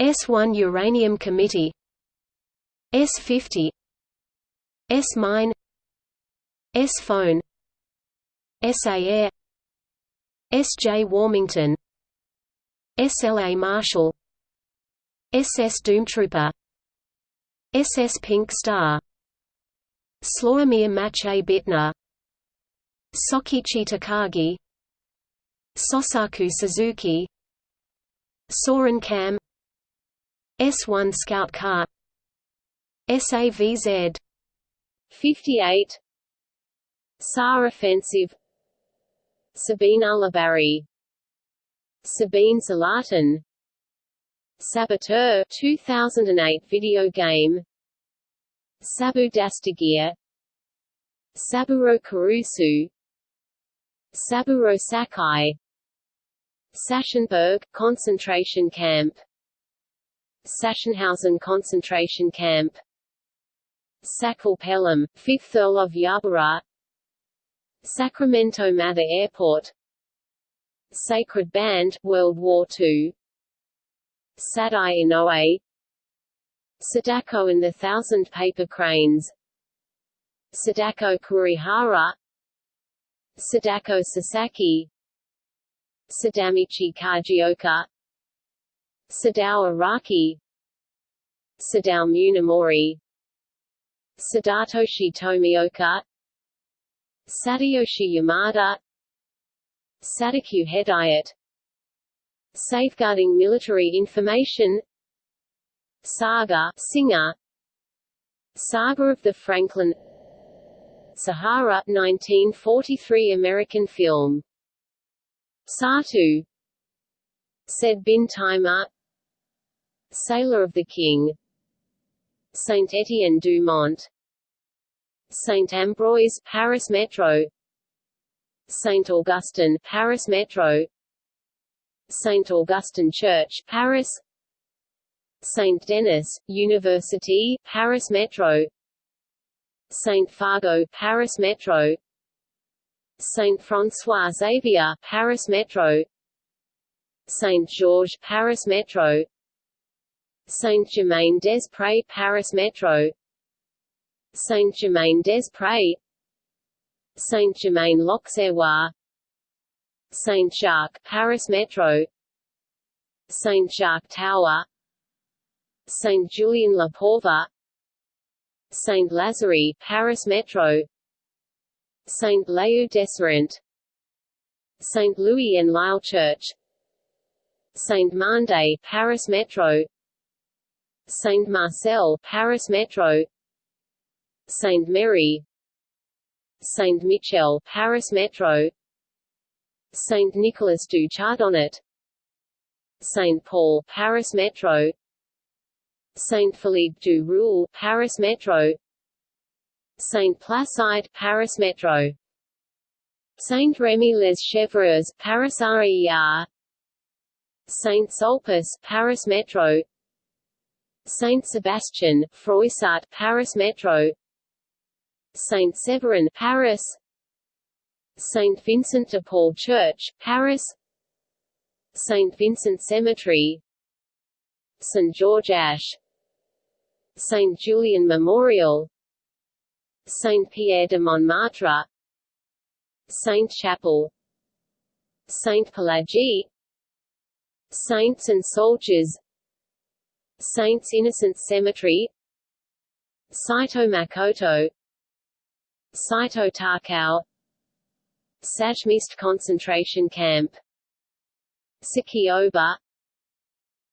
S1 Uranium Committee S50 S-Mine S-Phone SA Air S.J. Warmington S.L.A. Marshall S.S. Doomtrooper S.S. Pink Star Slawomir Maciej Bitner Sokichi Takagi Sosaku Suzuki Soren Kam S1 Scout Car. SAVZ 58 SAR Offensive. Sabine Ulibarri Sabine Salatin. Saboteur 2008 video game. Sabu Dastagir Saburo Kurusu. Saburo Sakai. Sachsenberg concentration camp Sachsenhausen concentration camp. Sakal Pelham, 5th Earl of Yarborough. Sacramento Mather Airport. Sacred Band, World War II Sadai Inoue Sadako and the Thousand Paper Cranes. Sadako Kurihara. Sadako Sasaki. Sadamichi Kajioka Sadao Araki Sadao Munemori. Sadatoshi Tomioka Sadayoshi Yamada Sadakyu Hedayat. Safeguarding Military Information. Saga singer. Saga of the Franklin. Sahara 1943 American film. Satu. Said bin Taimur Sailor of the King Saint Etienne du Mont Saint Ambroise Paris Metro Saint Augustine Paris Metro Saint Augustine Church Paris Saint Denis University Paris Metro Saint Fargeau Paris Metro Saint François Xavier Paris Metro Saint Georges Paris Metro Saint-Germain-des-Prés Paris Metro. Saint-Germain-des-Prés. Saint-Germain-l'Auxerrois Saint-Jacques Paris Metro. Saint-Jacques Tower. Saint-Julien-le-Pauvre Saint-Lazare Paris Metro. Saint-Leu Desserent Saint-Louis-en-l'Île Church. Saint-Mandé Paris Metro Saint-Marcel Paris Metro. Saint-Mary Saint-Michel Paris Metro. Saint-Nicolas du Chardonnet Saint-Paul Paris Metro. Saint-Philippe du Roule Paris Metro. Saint-Placide Paris Metro. Saint-Rémy-les-Chevreuse Paris RER Saint-Sulpice Paris Metro Saint-Sebastian, Froissart Paris Metro Saint-Severin Paris Saint Vincent de Paul Church, Paris Saint Vincent Cemetery St. George Ash Saint Julian Memorial Saint Pierre de Montmartre Saint Chapel Saint Pelagie Saints and Soldiers Saints Innocent Cemetery Saito Makoto Saito Takao Sajmište concentration camp Sakioba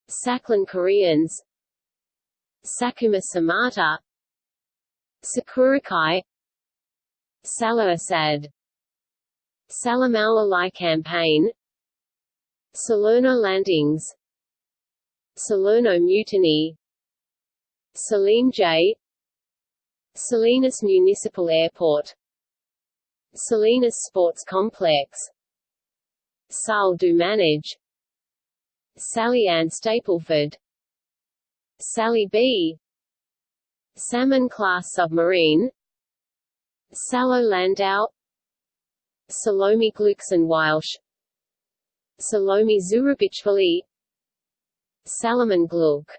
Sakhalin Koreans Sakuma Samata Sakurakai Salah Assad Salamala Lai campaign Salerno landings Salerno Mutiny Salim J. Salinas Municipal Airport. Salinas Sports Complex. Salle du Manège Sally Ann Stapleford. Sally B. Salmon-class submarine. Salo Landau. Salome Gluckson Walsh Salome Zourabichvili Salomon Gluck.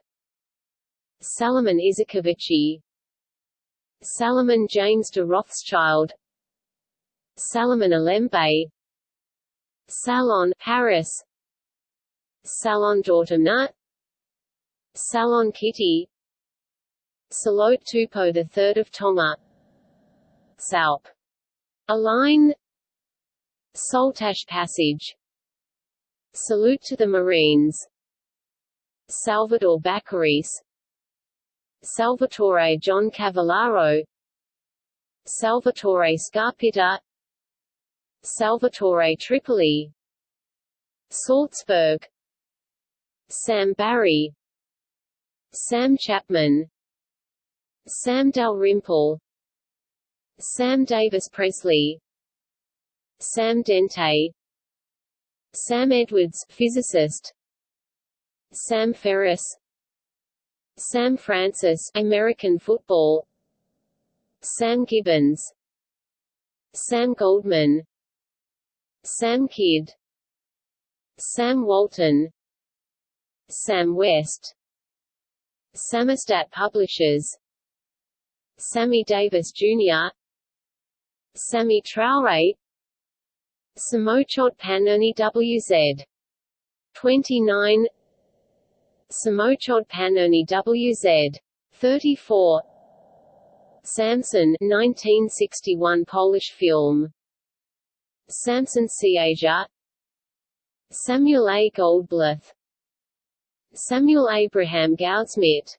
Salomon Izikovici Salomon James de Rothschild. Salomon Alembe. Salon Paris Salon d'Automne Salon Kitty. Salote Tupou III of Tonga. Salp. Align Saltash Passage. Salute to the Marines Salvador Baccaris Salvatore John Cavallaro Salvatore Scarpitta Salvatore Tripoli Salzburg Sam Barry Sam Chapman Sam Dalrymple Sam Davis Presley Sam Dente Sam Edwards physicist Sam Ferris Sam Francis American football Sam Gibbons Sam Goldman Sam Kidd Sam Walton Sam West Samostat Publishers Sammy Davis Jr. Sammy Traore Samochot Panoni WZ 29 Samochod Panoni WZ 34 Samson 1961 Polish film. Samson Siaja Samuel A. Goldblath Samuel Abraham Goudsmit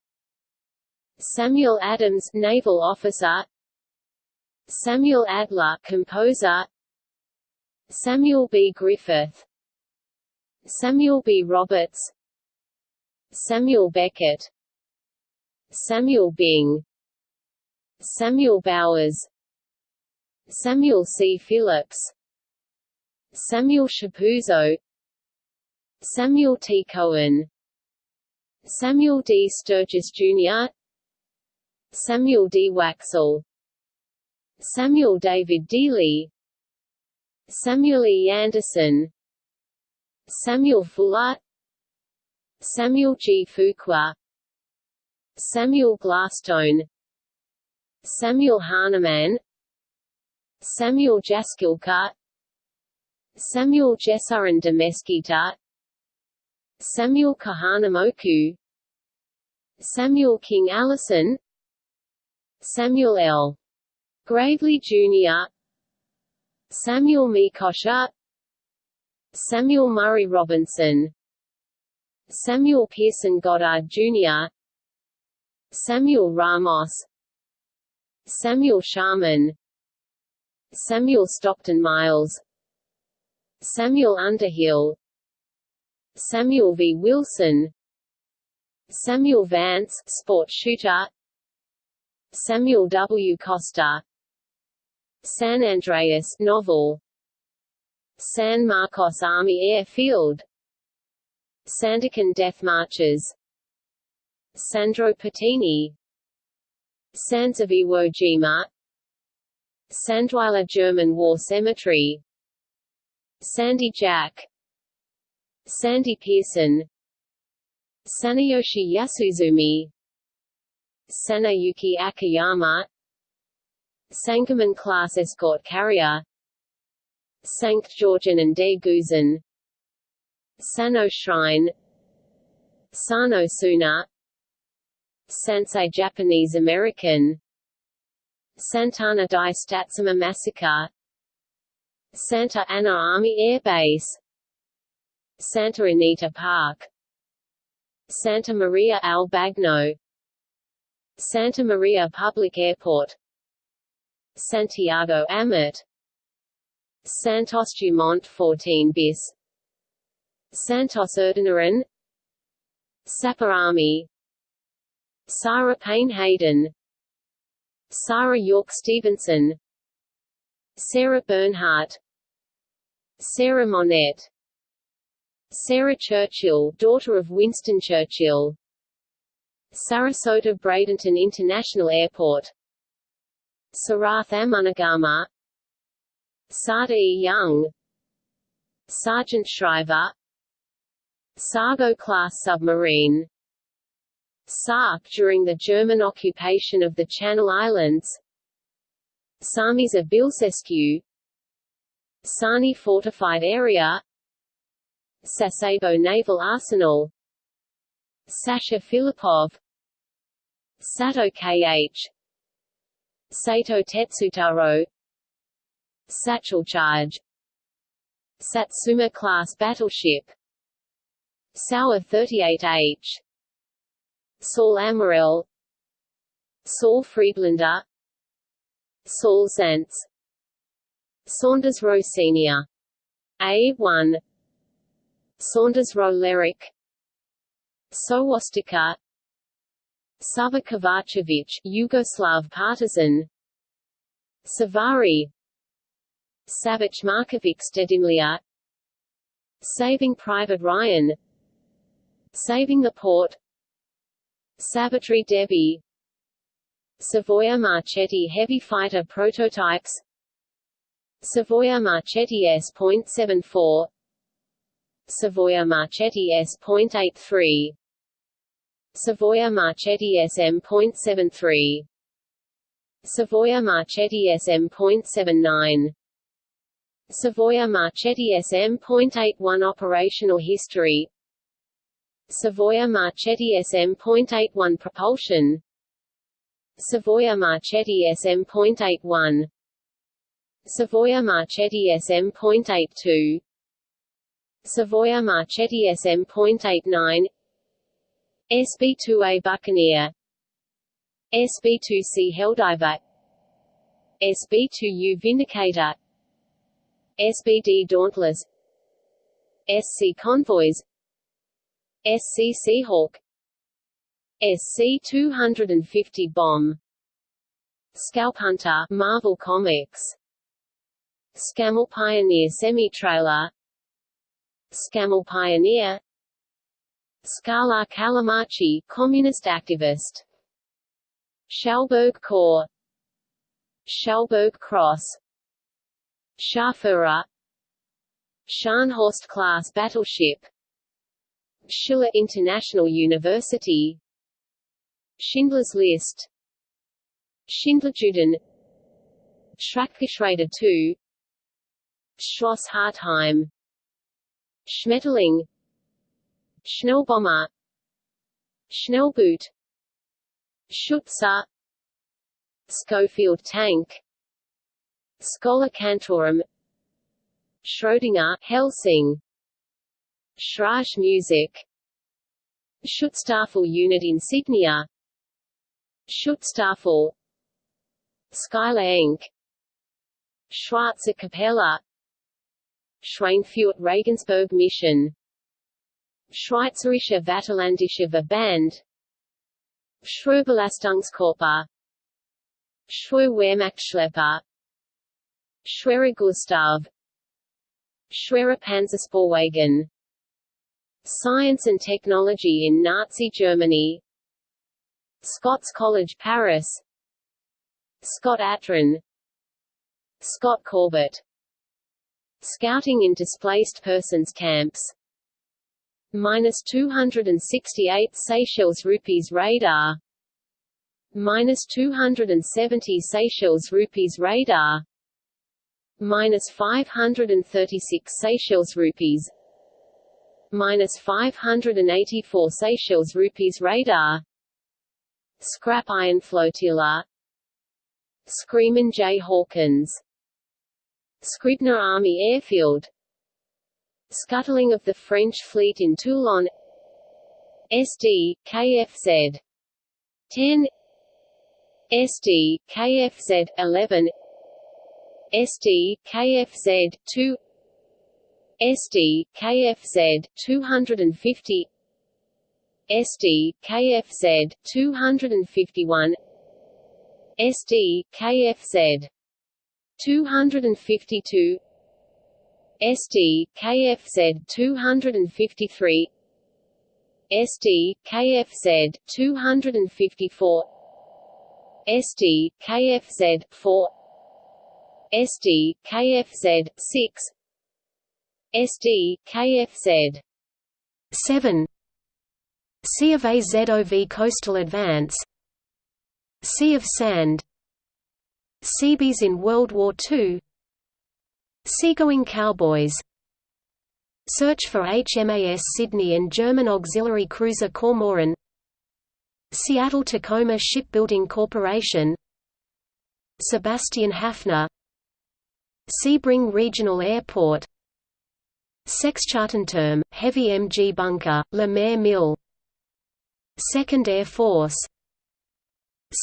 Samuel Adams naval officer. Samuel Adler composer. Samuel B. Griffith. Samuel B. Roberts Samuel Beckett Samuel Bing Samuel Bowers Samuel C. Phillips Samuel Shapuzzo Samuel T. Cohen Samuel D. Sturgis Jr. Samuel D. Waxel Samuel David Dealey Samuel E. Anderson Samuel Fuller Samuel G. Fuqua Samuel Glasstone Samuel Hahnemann Samuel Jaskilka Samuel Jesurin de Mesquita Samuel Kahanamoku Samuel King Allison Samuel L. Gravely Jr. Samuel Mikosha Samuel Murray Robinson Samuel Pearson Goddard Jr. Samuel Ramos. Samuel Sharman. Samuel Stockton Miles. Samuel Underhill. Samuel V. Wilson. Samuel Vance sport shooter. Samuel W. Costa. San Andreas novel. San Marcos Army Airfield Sandakan Death Marches. Sandro Pertini Sands of Iwo Jima Sandweiler German War Cemetery. Sandy Jack. Sandy Pearson. Saneyoshi Yasuzumi. Saneyuki Akiyama. Sangamon class escort carrier. Sankt Georgen and De Gusen Sano Shrine Sano Suna Sansei Japanese American Santana Dai Statsuma Massacre Santa Ana Army Air Base Santa Anita Park Santa Maria al Bagno Santa Maria Public Airport Santiago Amat Santos Dumont 14 bis Santos Erdinaren Sapper Army Sarah Payne Hayden Sarah York Stevenson Sarah Bernhardt Sarah Monette Sarah Churchill daughter of Winston Churchill Sarasota Bradenton International Airport Sarath Amunugama Sada E. Young Sargent Shriver Sargo-class submarine Sark during the German occupation of the Channel Islands Sarmiza Bilcescu Sani fortified area Sasebo Naval Arsenal Sasha Filipov Sato KH Sato Tetsutaro Satchel Charge Satsuma-class battleship Sauer 38H Saul Amorel Saul Friedlander. Saul Zaentz Saunders Row Senior. A1 Saunders-Roe Lyric Sowostika Sava Kovacevic Yugoslav partisan. Savari. Savic Markovic Stedimlia. Saving Private Ryan Saving the Port. Savitri Devi Savoia Marchetti heavy fighter prototypes. Savoia Marchetti S.74 Savoia Marchetti S.83 Savoia Marchetti SM.73 Savoia Marchetti SM.79 Savoia Marchetti SM.81 Operational history Savoia Marchetti SM.81 Propulsion. Savoia Marchetti SM.81 Savoia Marchetti SM.82 Savoia Marchetti SM.89 SB-2A Buccaneer. SB-2C Helldiver. SB-2U Vindicator. SBD Dauntless. SC Convoys SC Seahawk SC-250 bomb. Scalp Hunter Marvel Comics. Scammell Pioneer Semi-Trailer. Scammell Pioneer. Scala Calamachi Communist activist. Schalburg Corps. Schalburg Cross. Scharführer Scharnhorst-class battleship Schiller International University. Schindler's List. Schindlerjuden. Schrackgeschwader II Schloss Hartheim. Schmetterling. Schnellbomber. Schnellboot. Schütze Schofield tank. Schola Cantorum. Schrödinger Helsing Schräge Musik Schutzstaffel Unit Insignia Schutzstaffel Schuyler Inc. Schwarze Kapelle Schweinfurt Regensburg Mission Schweizerische Vaterlandische Verband Schwerbelastungskörper Schwer Schwerer Gustav Schwerer Panzerspähwagen Science and Technology in Nazi Germany. Scots College Paris. Scott Atran. Scott Corbett. Scouting in Displaced Persons Camps. Minus 268 Seychelles rupees radar. Minus 270 Seychelles rupees radar. Minus 536 Seychelles rupees minus 584 Seychelles rupees radar. Scrap Iron Flotilla. Screamin' Jay Hawkins. Scribner Army Airfield. Scuttling of the French fleet in Toulon. SD, KFZ 10 SD, KFZ 11 SD, KFZ 2 SD, KFZ 250 SD, KFZ 251 SD, KFZ 252 SD, KFZ 253 SD, KFZ 254 SD, KFZ 4 SD, KFZ 6 SD, KFZ 7 Sea of Azov Coastal Advance. Sea of Sand. Seabees in World War II Seagoing Cowboys. Search for HMAS Sydney and German auxiliary cruiser Cormoran. Seattle-Tacoma Shipbuilding Corporation. Sebastian Haffner Sebring Regional Airport Sexchartenturm, Heavy MG Bunker, Maire Mill. 2nd Air Force.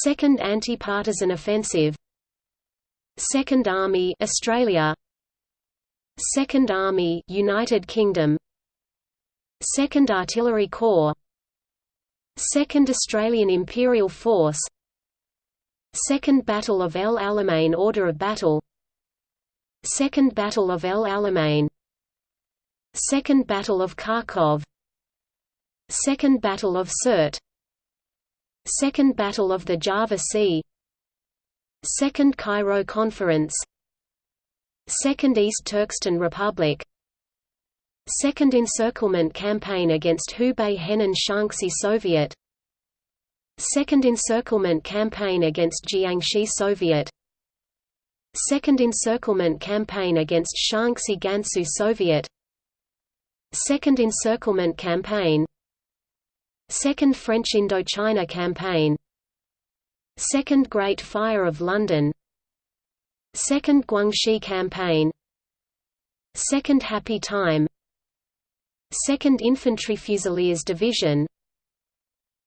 2nd Anti-Partisan Offensive. 2nd Army Australia. 2nd Army United Kingdom. 2nd Artillery Corps. 2nd Australian Imperial Force. Second Battle of El Alamein Order of Battle. Second Battle of El Alamein Second Battle of Kharkov. Second Battle of Sirte. Second Battle of the Java Sea. Second Cairo Conference. Second East Turkestan Republic. Second Encirclement Campaign against Hubei Henan Shaanxi Soviet. Second Encirclement Campaign against Jiangxi Soviet. Second Encirclement Campaign against Shaanxi Gansu Soviet Second Encirclement Campaign. Second French Indochina Campaign. Second Great Fire of London. Second Guangxi Campaign. Second Happy Time. Second Infantry Fusiliers Division.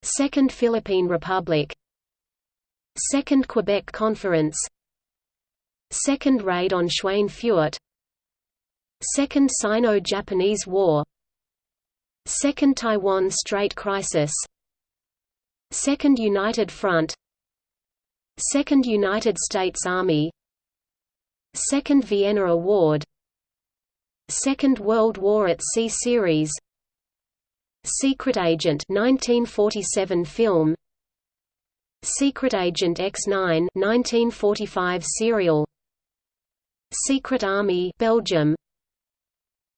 Second Philippine Republic. Second Quebec Conference. Second Raid on Schweinfurt Second Sino-Japanese War. Second Taiwan Strait Crisis. Second United Front. Second United States Army. Second Vienna Award. Second World War at Sea series. Secret Agent 1947 film. Secret Agent X9 1945 serial. Secret Army Belgium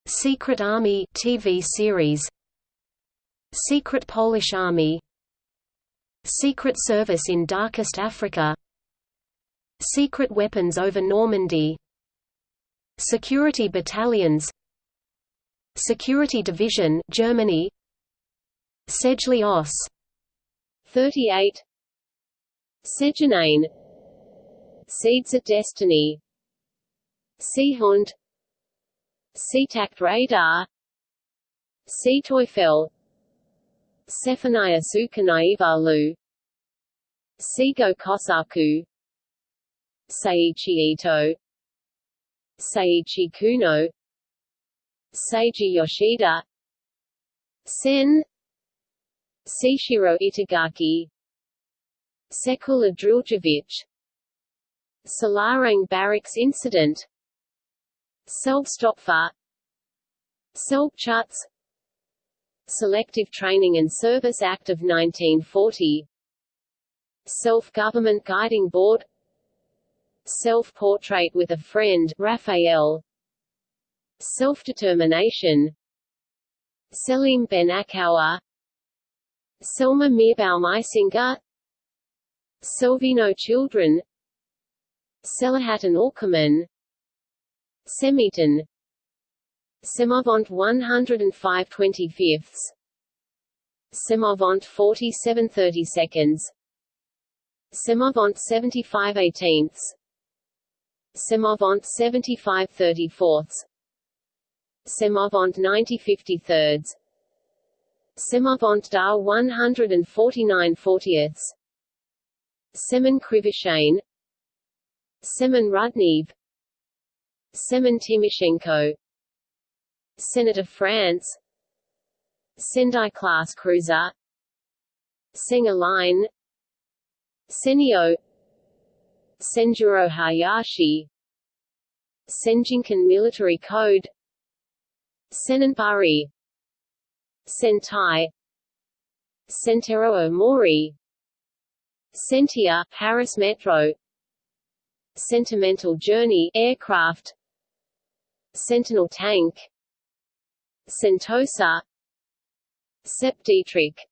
Secret Army TV series Secret Polish Army Secret Service in Darkest Africa Secret Weapons over Normandy Security Battalions Security Division Germany Sedgley Oss 38 Sejanane Seeds of Destiny Seehund Seetakt Radar Seeteufel Sefanaia Sukanaivalu Seigo Kosaku Seiichi Ito Seiichi Kuno Seiji Yoshida Sen Seishiro Itagaki Sekula Driljevic Selarang Barracks Incident Selbstopfer Selbstschutz Selective Training and Service Act of 1940 Self-Government Guiding Board Self-Portrait with a Friend Raphael Self-Determination Selim Ben Akawa Selma Mirbaum Isinger Selvino Children Selahattin Orkaman Semiton. Semovente 105 25 Semovente 47 30 seconds. Semovente 75 18 Semovente 75 34 Semovente 90 53 Semovente da 149 40 Semen Krivishane Semen Semen Timoshenko Senator France Sendai class cruiser. Senga line. Senio. Senjuro Hayashi. Senjinkan military code. Senninbari Sentai. Sentero Mori Sentier Paris Metro. Sentimental Journey aircraft Sentinel tank Sentosa Sepp Dietrich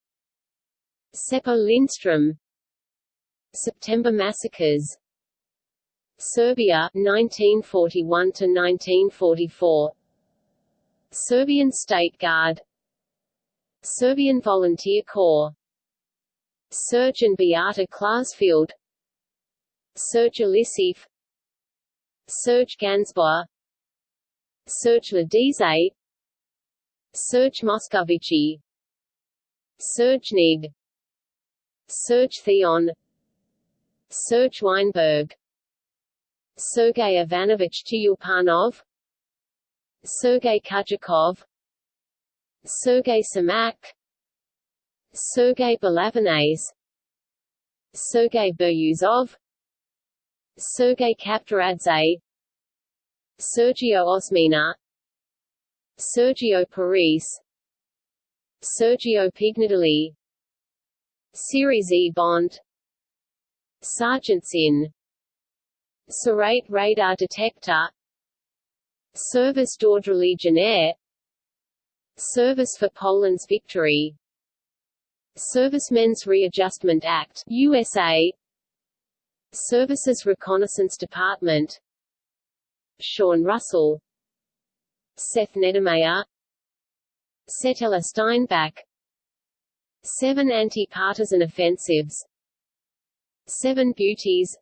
Seppo Lindström September massacres Serbia 1941 to 1944 Serbian State Guard Serbian Volunteer Corps Serge and Beata Klarsfeld Serge Alisif Serge Gansboer Serge Ladize Serge Moscovici. Serge Nig. Serge Theon. Serge Weinberg. Sergei Ivanovich Tyulpanov Sergei Kudjakov Sergei Semak Sergei Balabanez Sergei Biryuzov. Sergei Kavtaradze Sergio Osmeña Sergio Paris Sergio Pignatelli Series E Bond Sergeant Sin Serrate radar detector Service d'ordre légionnaire Service for Poland's victory Servicemen's Readjustment Act USA Services Reconnaissance Department Sean Russell Seth Neddermeyer Settela Steinbach Seven anti-partisan offensives Seven beauties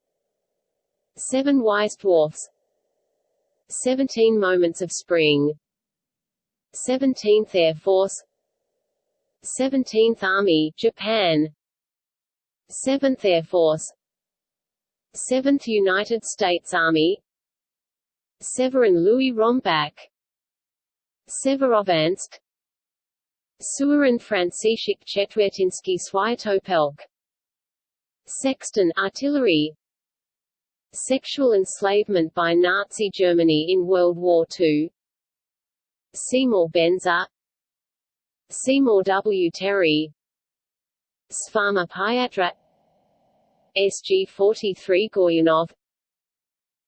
Seven wise dwarfs Seventeen moments of spring 17th Air Force 17th Army, Japan 7th Air Force 7th United States Army Severin Louis Rombach Severovansk Surin Franciszek Chetwertinsky Swiatopelk Sexton artillery. Sexual enslavement by Nazi Germany in World War II Seymour Benzer. Seymour W. Terry. Sfama Pyatra SG-43 Goryunov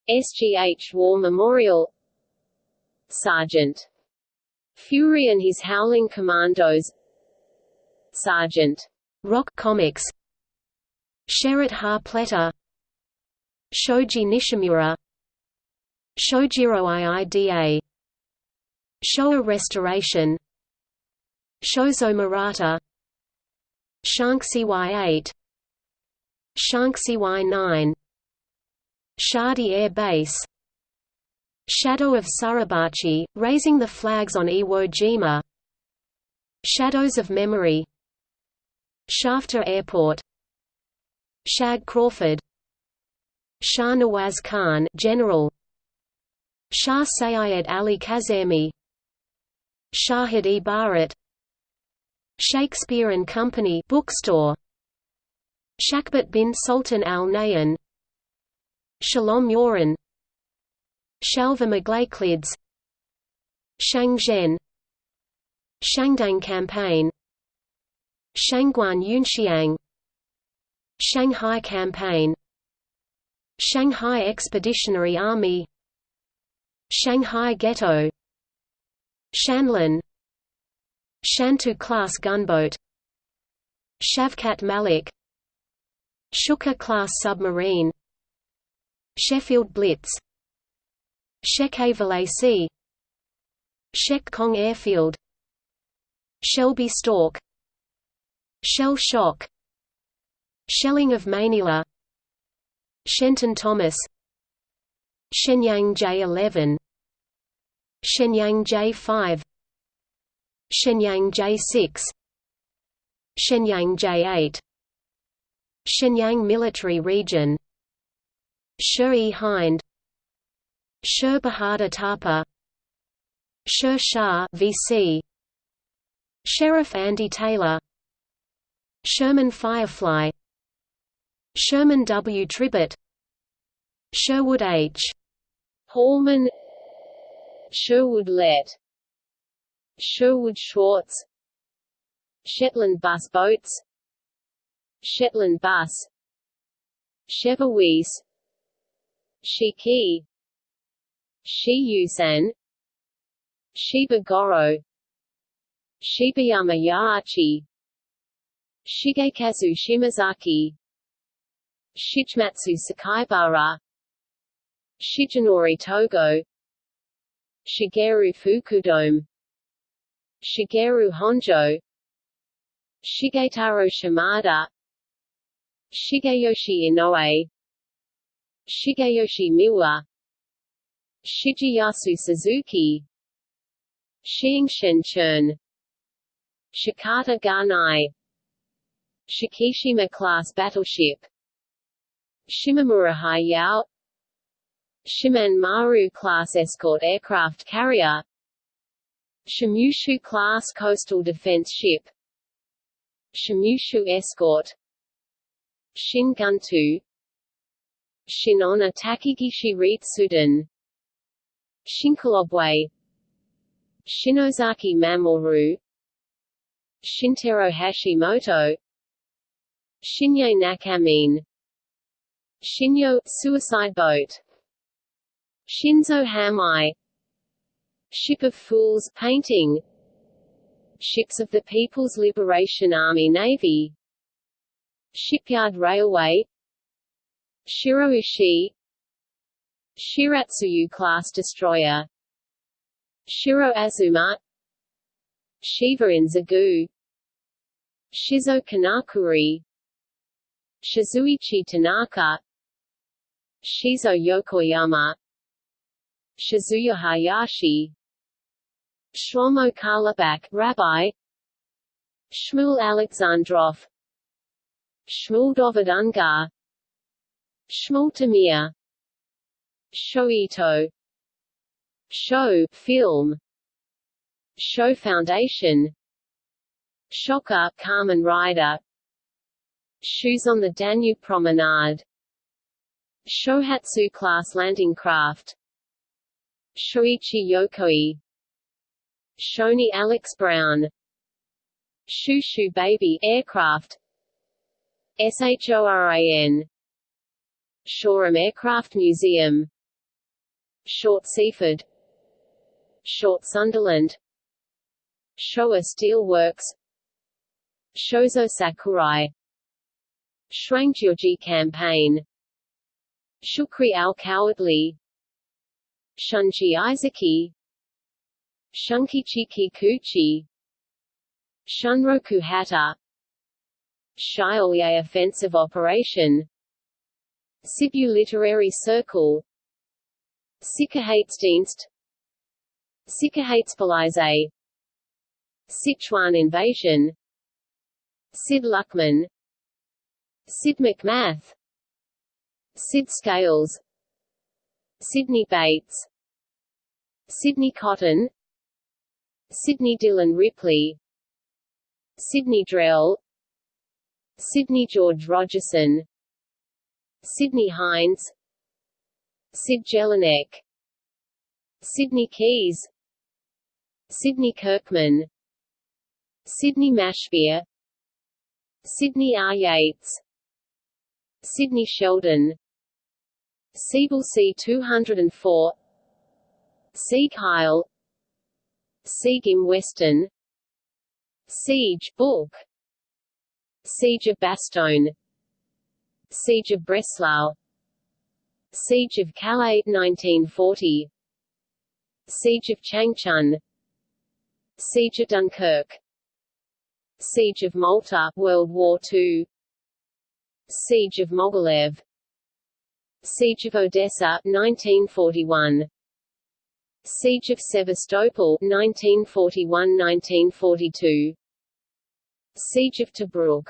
SGH War Memorial. Sergeant. Fury and his Howling Commandos. Sergeant. Rock Comics. Sherit Harpletter Shoji Nishimura. Shojiro IIDA Showa Restoration. Shozo Murata. Shank CY8 Shank CY9 Shadi Air Base Shadow of Suribachi, raising the flags on Iwo Jima Shadows of Memory Shafter Airport Shag Crawford Shah Nawaz Khan General Shah Sayyid Ali Kazemi Shahid-e Bharat Shakespeare and Company bookstore Shakhbut bin Sultan Al Nahyan Shalom Yoren Shalva Maglayklids Shangzhen. Shangdang Campaign. Shangguan Yunxiang Shanghai Campaign. Shanghai Expeditionary Army. Shanghai Ghetto. Shanlin. Shantou-class gunboat. Shavkat Malik. Shuka-class submarine Sheffield Blitz. Shekhe-Valacy Shek Kong Airfield. Shelby Stalk Shell Shock. Shelling of Manila. Shenton Thomas. Shenyang J-11 Shenyang J-5 Shenyang J6 Shenyang J8 Shenyang Military Region Sher-e Hind Sher Bahadur Thapa Sher Shah VC Sheriff Andy Taylor Sherman Firefly Sherman W. Tribbett Sherwood H. Hallman Sherwood Let Sherwood Shorts Shetland bus boats Shetland bus Cheverwees Shiki. Shiyusan Shiba Goro. Shibayama Yahachi Shigekazu Shimazaki. Shigematsu Sakaibara. Shigenori Togo. Shigeru Fukudome. Shigeru Honjo. Shigetaro Shimada. Shigeyoshi Inoue Shigeyoshi Miwa Shigeyasu Suzuki. Xingshen Chen Shikata Ganai. Shikishima-class battleship. Shimamura Hayao. Shimane Maru-class escort aircraft carrier. Shimushu-class coastal defense ship. Shimushu escort. Shinguntu Shinona Takigishi Ritsuden Shinkolobwe. Shinozaki Mamoru. Shintaro Hashimoto. Shinye Nakamine Shinyo suicide boat. Shinzo Hamai. Ship of Fools painting. Ships of the People's Liberation Army Navy. Shipyard Railway Shiroishi Shiratsuyu class destroyer Shiro Azuma Shiva in Zagu Shizo Kanakuri Shizuichi Tanaka Shizo Yokoyama Shizuya Hayashi Shlomo Rabbi Shmuel Alexandrov Shmuel Dovid Ungar Shmuel Tamir Shoito. Shoah film. Shoah Foundation. Shocker Kamen Rider Shoes on the Danube Promenade. Shohatsu class landing craft. Shoichi Yokoi. Shoni Alex Brown. Shoo Baby aircraft. SHORAN Shoreham Aircraft Museum. Short Seaford. Short Sunderland. Showa Steel Works. Shozo Sakurai. Shrangjioji Campaign. Shukri al-Quwatli Shunchi Isaki Shunkichi Kikuchi Shunroku Hata. Shiolye Offensive Operation Sibu Literary Circle. Sicherheitsdienst Sicherheitspolizei Sichuan Invasion. Sid Luckman. Sid McMath. Sid Scales. Sidney Bates. Sidney Cotton. Sidney Dillon Ripley. Sidney Drell. Sydney George Rogerson Sydney Hines Sid Jelinek Sydney Keys Sidney Kirkman Sydney Mashbeer Sidney R. Yates Sidney Sheldon Siebel C-204 Sieg Heil Sieg im Westen Siege Book Siege of Bastogne Siege of Breslau. Siege of Calais 1940 Siege of Changchun. Siege of Dunkirk. Siege of Malta World War II Siege of Mogilev Siege of Odessa 1941 Siege of Sevastopol 1941–1942 Siege of Tobruk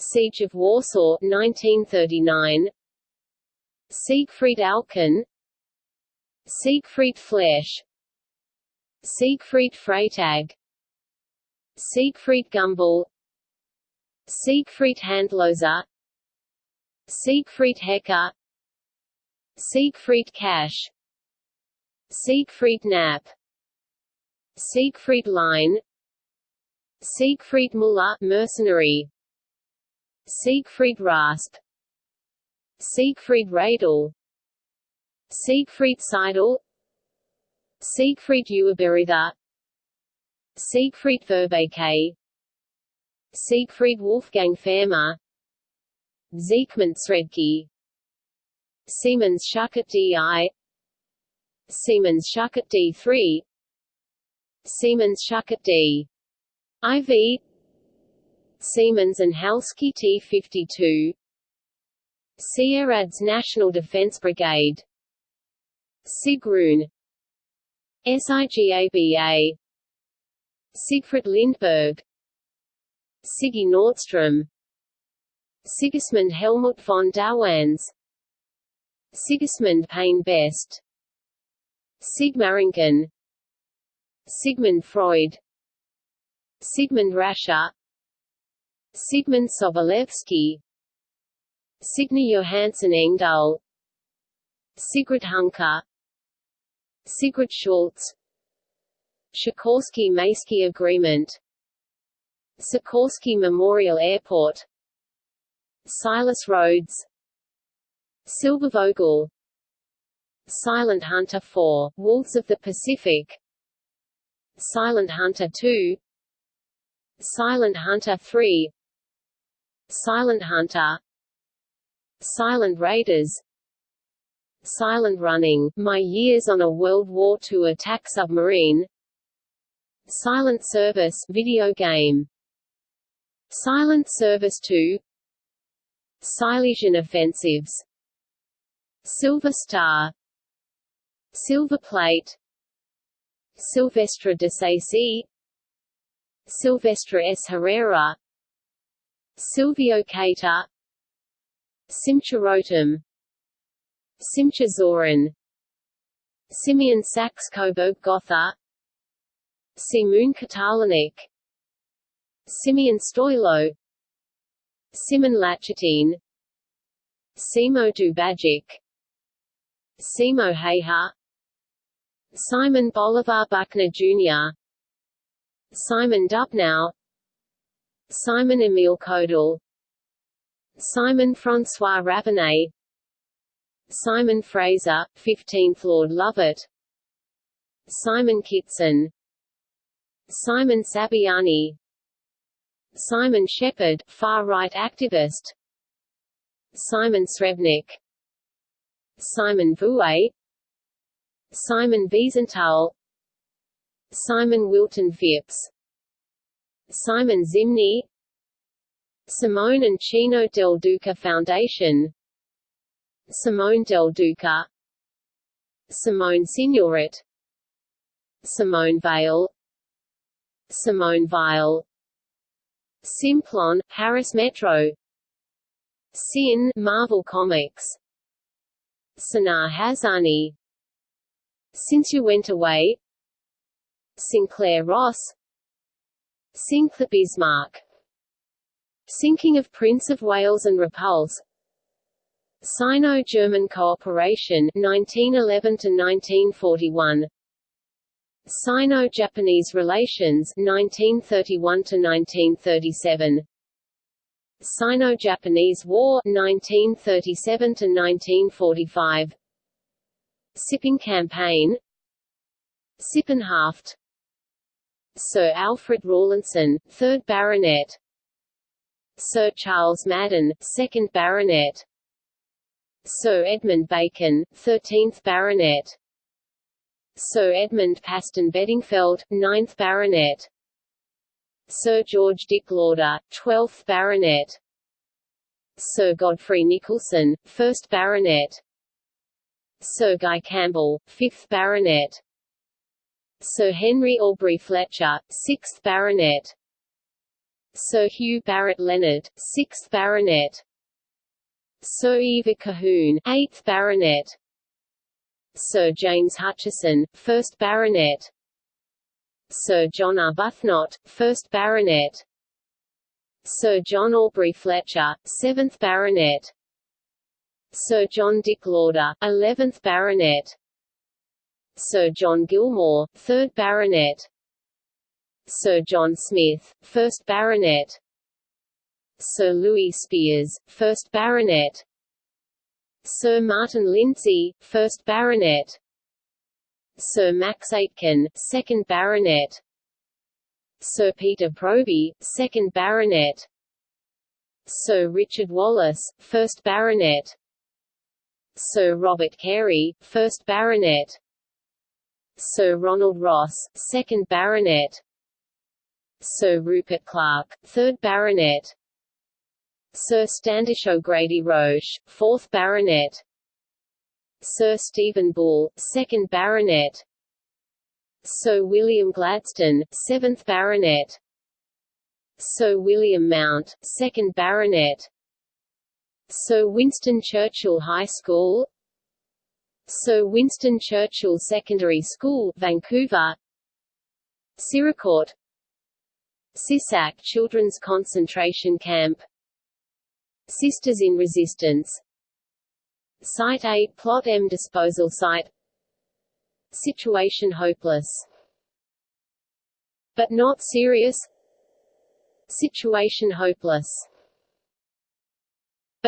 Siege of Warsaw 1939 Siegfried Alken. Siegfried Flesch. Siegfried Freytag Siegfried Gumbel. Siegfried Handloser. Siegfried Hecker. Siegfried Cash. Siegfried Knapp. Siegfried Line. Siegfried Muller mercenary Siegfried Rasp Siegfried Radel Siegfried Seidel Siegfried Ueberrither Siegfried Verbeke Siegfried Wolfgang Fermat Siegmund Sredke Siemens Schuckert DI Siemens Schuckert D3 Siemens Schuckert D. IV Siemens and Halske T52 Sieradz National Defense Brigade. Sigrun. SIGABA Siegfried Lindberg. Siggy Nordstrom. Sigismund Helmut von Dawans Sigismund Payne Best. Sigmaringen Sigmund Freud. Sigmund Rascher Sigmund Sobolewski. Signe Johansson Engdahl. Sigrid Hunker. Sigrid Schultz. Sikorski-Mayski Agreement. Sikorsky Memorial Airport. Silas Rhodes. Silbervogel Silent Hunter 4, Wolves of the Pacific. Silent Hunter 2 Silent Hunter 3 Silent Hunter. Silent Raiders. Silent Running, My Years on a World War II Attack Submarine. Silent Service video game. Silent Service 2 Silesian Offensives. Silver Star. Silver Plate. Silvestre de Sacy Silvestre S. Herrera Silvio Cator Simcha Simcha Zorin Simeon Saxe Coburg Gotha Simon Katalanik Simeon Stoilo Simon Lachetin Simo Dubajic Simo Häyhä Simon Bolivar Buckner Jr. Simon Dubnow Simon Emile Kodal Simon François Ravenet. Simon Fraser, 15th Lord Lovat Simon Kitson. Simon Sabiani. Simon Shepard, far-right activist. Simon Srebnik Simon Vouet Simon Wiesenthal. Simon Wilton Phipps Simon Zimny Simone and Cino del Duca Foundation Simone del Duca Simone Signoret Simone Veil Simone Weil Simplon, Paris Metro Sin Marvel Comics Sanar Hazani Since You Went Away Sinclair Ross Sinclair Bismarck. Sinking of Prince of Wales and Repulse. Sino-German cooperation 1911 to 1941 Sino-Japanese relations 1931 to 1937 Sino-Japanese War 1937 to 1945 Sipping Campaign. Sippenhaft Sir Alfred Rawlinson, 3rd Baronet. Sir Charles Madden, 2nd Baronet. Sir Edmund Bacon, 13th Baronet. Sir Edmund Paston Bedingfeld, 9th Baronet. Sir George Dick Lauder, 12th Baronet. Sir Godfrey Nicholson, 1st Baronet. Sir Guy Campbell, 5th Baronet Sir Henry Aubrey Fletcher, 6th Baronet. Sir Hugh Barrett Leonard, 6th Baronet. Sir Ivar Colquhoun, 8th Baronet. Sir James Hutchison, 1st Baronet. Sir John Arbuthnot, 1st Baronet. Sir John Aubrey Fletcher, 7th Baronet. Sir John Dick Lauder, 11th Baronet Sir John Gilmour, 3rd Baronet. Sir John Smith, 1st Baronet. Sir Louis Spears, 1st Baronet. Sir Martin Lindsay, 1st Baronet. Sir Max Aitken, 2nd Baronet. Sir Peter Proby, 2nd Baronet. Sir Richard Wallace, 1st Baronet. Sir Robert Carey, 1st Baronet Sir Ronald Ross, 2nd Baronet. Sir Rupert Clarke, 3rd Baronet. Sir Standish O'Grady Roche, 4th Baronet. Sir Stephen Bull, 2nd Baronet. Sir William Gladstone, 7th Baronet. Sir William Mount, 2nd Baronet. Sir Winston Churchill High School Sir Winston Churchill Secondary School, Vancouver. Siracourt Sisak Children's Concentration Camp. Sisters in Resistance. Site 8 Plot M Disposal Site. Situation hopeless. But not serious. Situation hopeless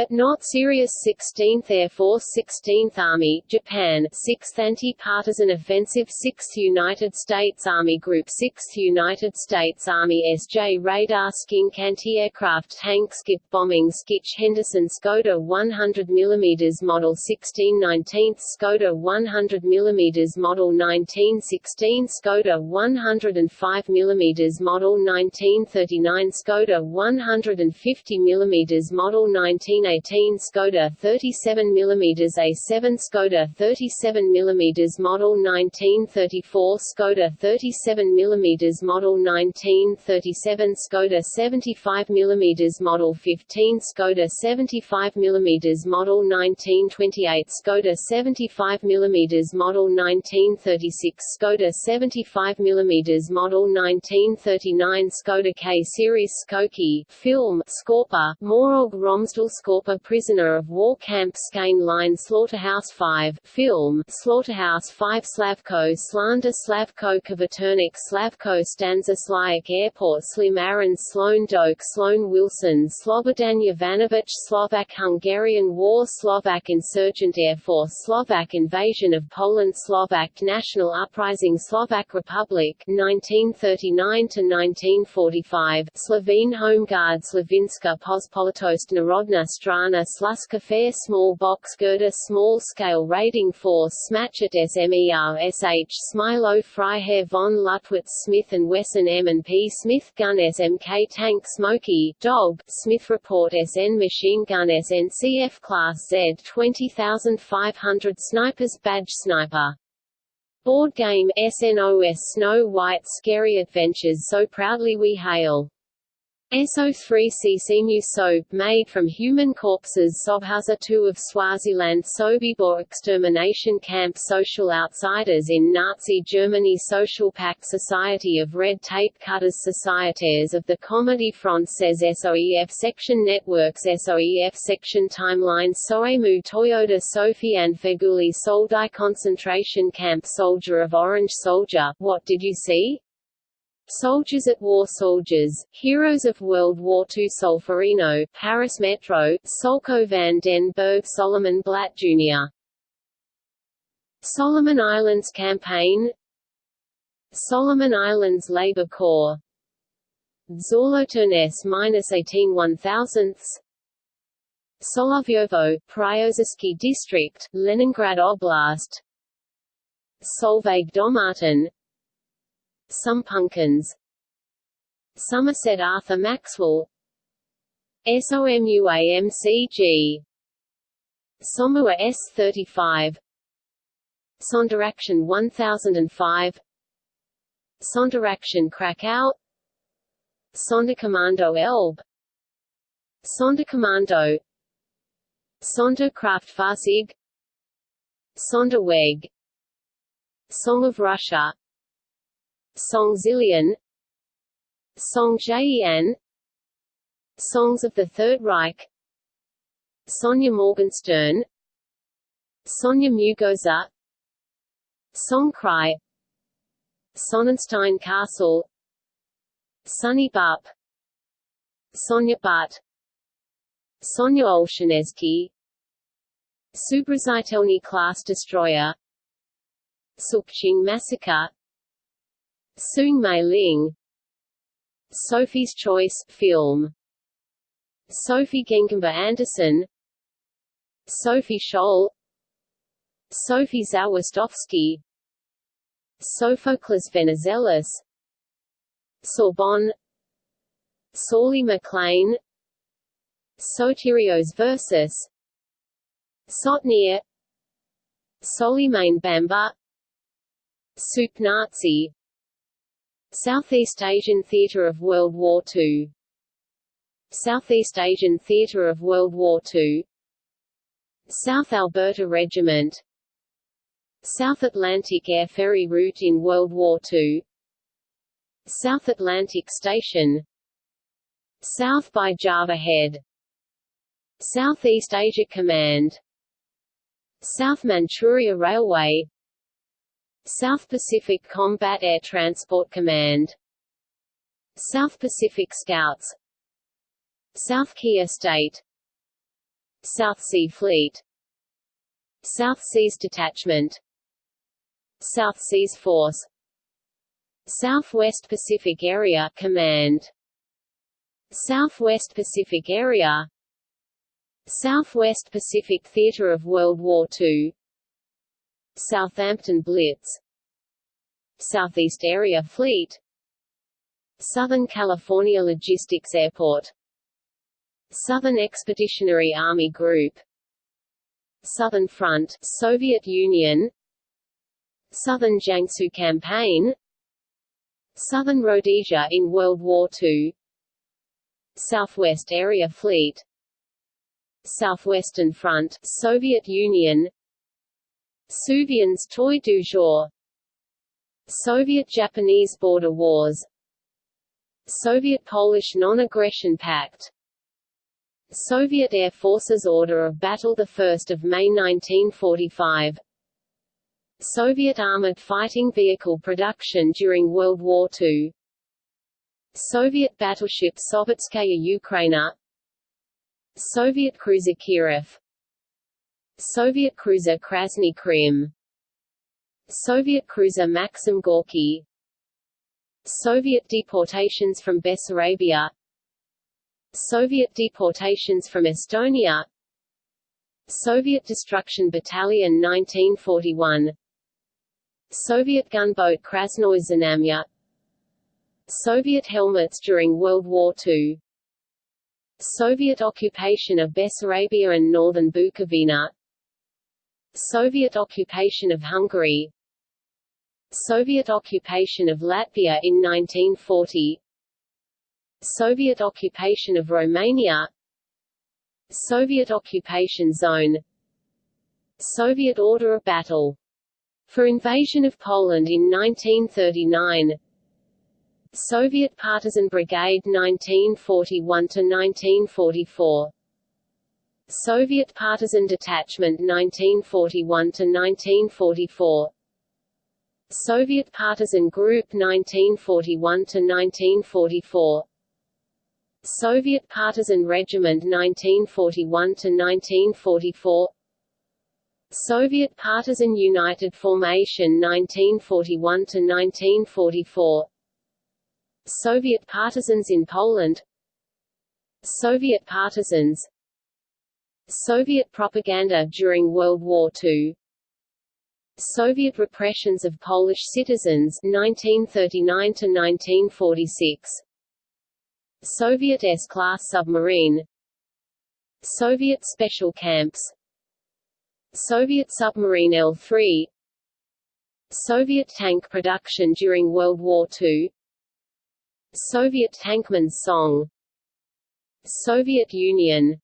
but not serious 16th Air Force 16th Army, Japan 6th Anti-Partisan Offensive 6th United States Army Group 6th United States Army SJ Radar Skink Anti-Aircraft Tank Skip Bombing Skitch Henderson Skoda 100 mm Model 16 19th Skoda 100 mm Model 1916 Skoda 105 mm Model 1939 Skoda 150 mm Model 19 1918 Skoda 37 mm A7 Skoda 37 mm Model 1934 Skoda 37 mm Model 1937 Skoda 75 mm Model 15 Skoda 75 mm Model 1928 Skoda 75 mm Model 1936 Skoda 75 mm Model 1939 Skoda K Series Skokie film Skorpa Morog Romsdal Prisoner of War Camp Skane Line Slaughterhouse 5 film Slaughterhouse 5 Slavko Slander Slavko Kvaternik Slavko Stanza Slayak Airport Slim Aaron Sloan Doak Sloan Wilson Slobodan Jovanovic Slovak Hungarian War Slovak Insurgent Air Force Slovak Invasion of Poland Slovak National Uprising Slovak Republic 1939–1945 Slovene Home Guard Slovinska Pospolitost Narodna Strana Sluska Fair Small Box Girder Small Scale Raiding Force Smatchet SMER-SH Smilo Freiherr von Lutwitz Smith & Wesson M&P Smith Gun SMK Tank Smoky, Dog, Smith Report SN Machine Gun SNCF Class Z 20500 Snipers Badge Sniper Board game SNOS Snow White Scary Adventures So Proudly We Hail SO3 soap made from human corpses Sobhuza 2 of Swaziland Sobibor extermination camp Social outsiders in Nazi Germany Social Pact Society of Red Tape Cutters Societies of the Comedy says SOEF Section Networks SOEF Section Timeline Soemu Toyota Sophie and Feguli Soldau Concentration Camp Soldier of Orange Soldier, What Did You See? Soldiers at War Soldiers, Heroes of World War II Solferino, Paris Metro, Solko van den Berg Solomon Blatt Jr. Solomon Islands Campaign. Solomon Islands Labour Corps. Solothurn S-18 1000 Solovyovo, Pryozersky District, Leningrad Oblast. Solveig Domartin some Pumpkins Somerset Arthur Maxwell. SOMUAMCG Somua S35 Sonderaktion 1005 Sonderaktion Krakow. Sonderkommando Elbe. Sonderkommando. Sonderkraftfahrzeug. Sonderweg. Song of Russia Song Zillion Song Jian Songs of the Third Reich Sonia Morgenstern Sonia Mugoza Songcry Sonnenstein Castle Sunny Bup Sonia Butt Sonia Olschanezky Soobrazitelny class destroyer Sook Ching massacre Soong Mei Ling Sophie's Choice film Sophie Gengembre Anderson Sophie Scholl Sophie Zawistowski Sophocles Venizelos Sorbonne Sorley MacLean Sotirios Versis Sotnir Solimane Bamba Soup Nazi Southeast Asian Theatre of World War II Southeast Asian Theatre of World War II South Alberta Regiment. South Atlantic Air Ferry Route in World War II South Atlantic Station. South by Java Head. Southeast Asia Command. South Manchuria Railway South Pacific Combat Air Transport Command. South Pacific Scouts. South Kia State. South Sea Fleet. South Seas Detachment. South Seas Force. Southwest Pacific Area Command. Southwest Pacific Area. Southwest Pacific Theater of World War II Southampton Blitz. Southeast Area Fleet. Southern California Logistics Airport. Southern Expeditionary Army Group. Southern Front Soviet Union. Southern Jiangsu Campaign. Southern Rhodesia in World War II Southwest Area Fleet. Southwestern Front Soviet Union Suvians Toy du jour. Soviet-Japanese border wars. Soviet-Polish non-aggression pact. Soviet Air Forces Order of Battle 1 May 1945 Soviet armored fighting vehicle production during World War II Soviet battleship Sovetskaya Ukraina. Soviet cruiser Kirov Soviet cruiser Krasny Krym. Soviet cruiser Maxim Gorky. Soviet deportations from Bessarabia. Soviet deportations from Estonia. Soviet Destruction Battalion 1941 Soviet gunboat Krasnoye Znamya Soviet helmets during World War II Soviet occupation of Bessarabia and northern Bukovina Soviet occupation of Hungary. Soviet occupation of Latvia in 1940 Soviet occupation of Romania. Soviet occupation zone. Soviet order of battle. For invasion of Poland in 1939 Soviet Partisan Brigade 1941–1944 Soviet Partisan Detachment 1941–1944 Soviet Partisan Group 1941–1944 Soviet Partisan Regiment 1941–1944 Soviet Partisan United Formation 1941–1944 Soviet partisans in Poland. Soviet partisans Soviet propaganda during World War II Soviet repressions of Polish citizens 1939 to 1946 Soviet S-class submarine. Soviet special camps. Soviet submarine L-3 Soviet tank production during World War II Soviet tankman's song. Soviet Union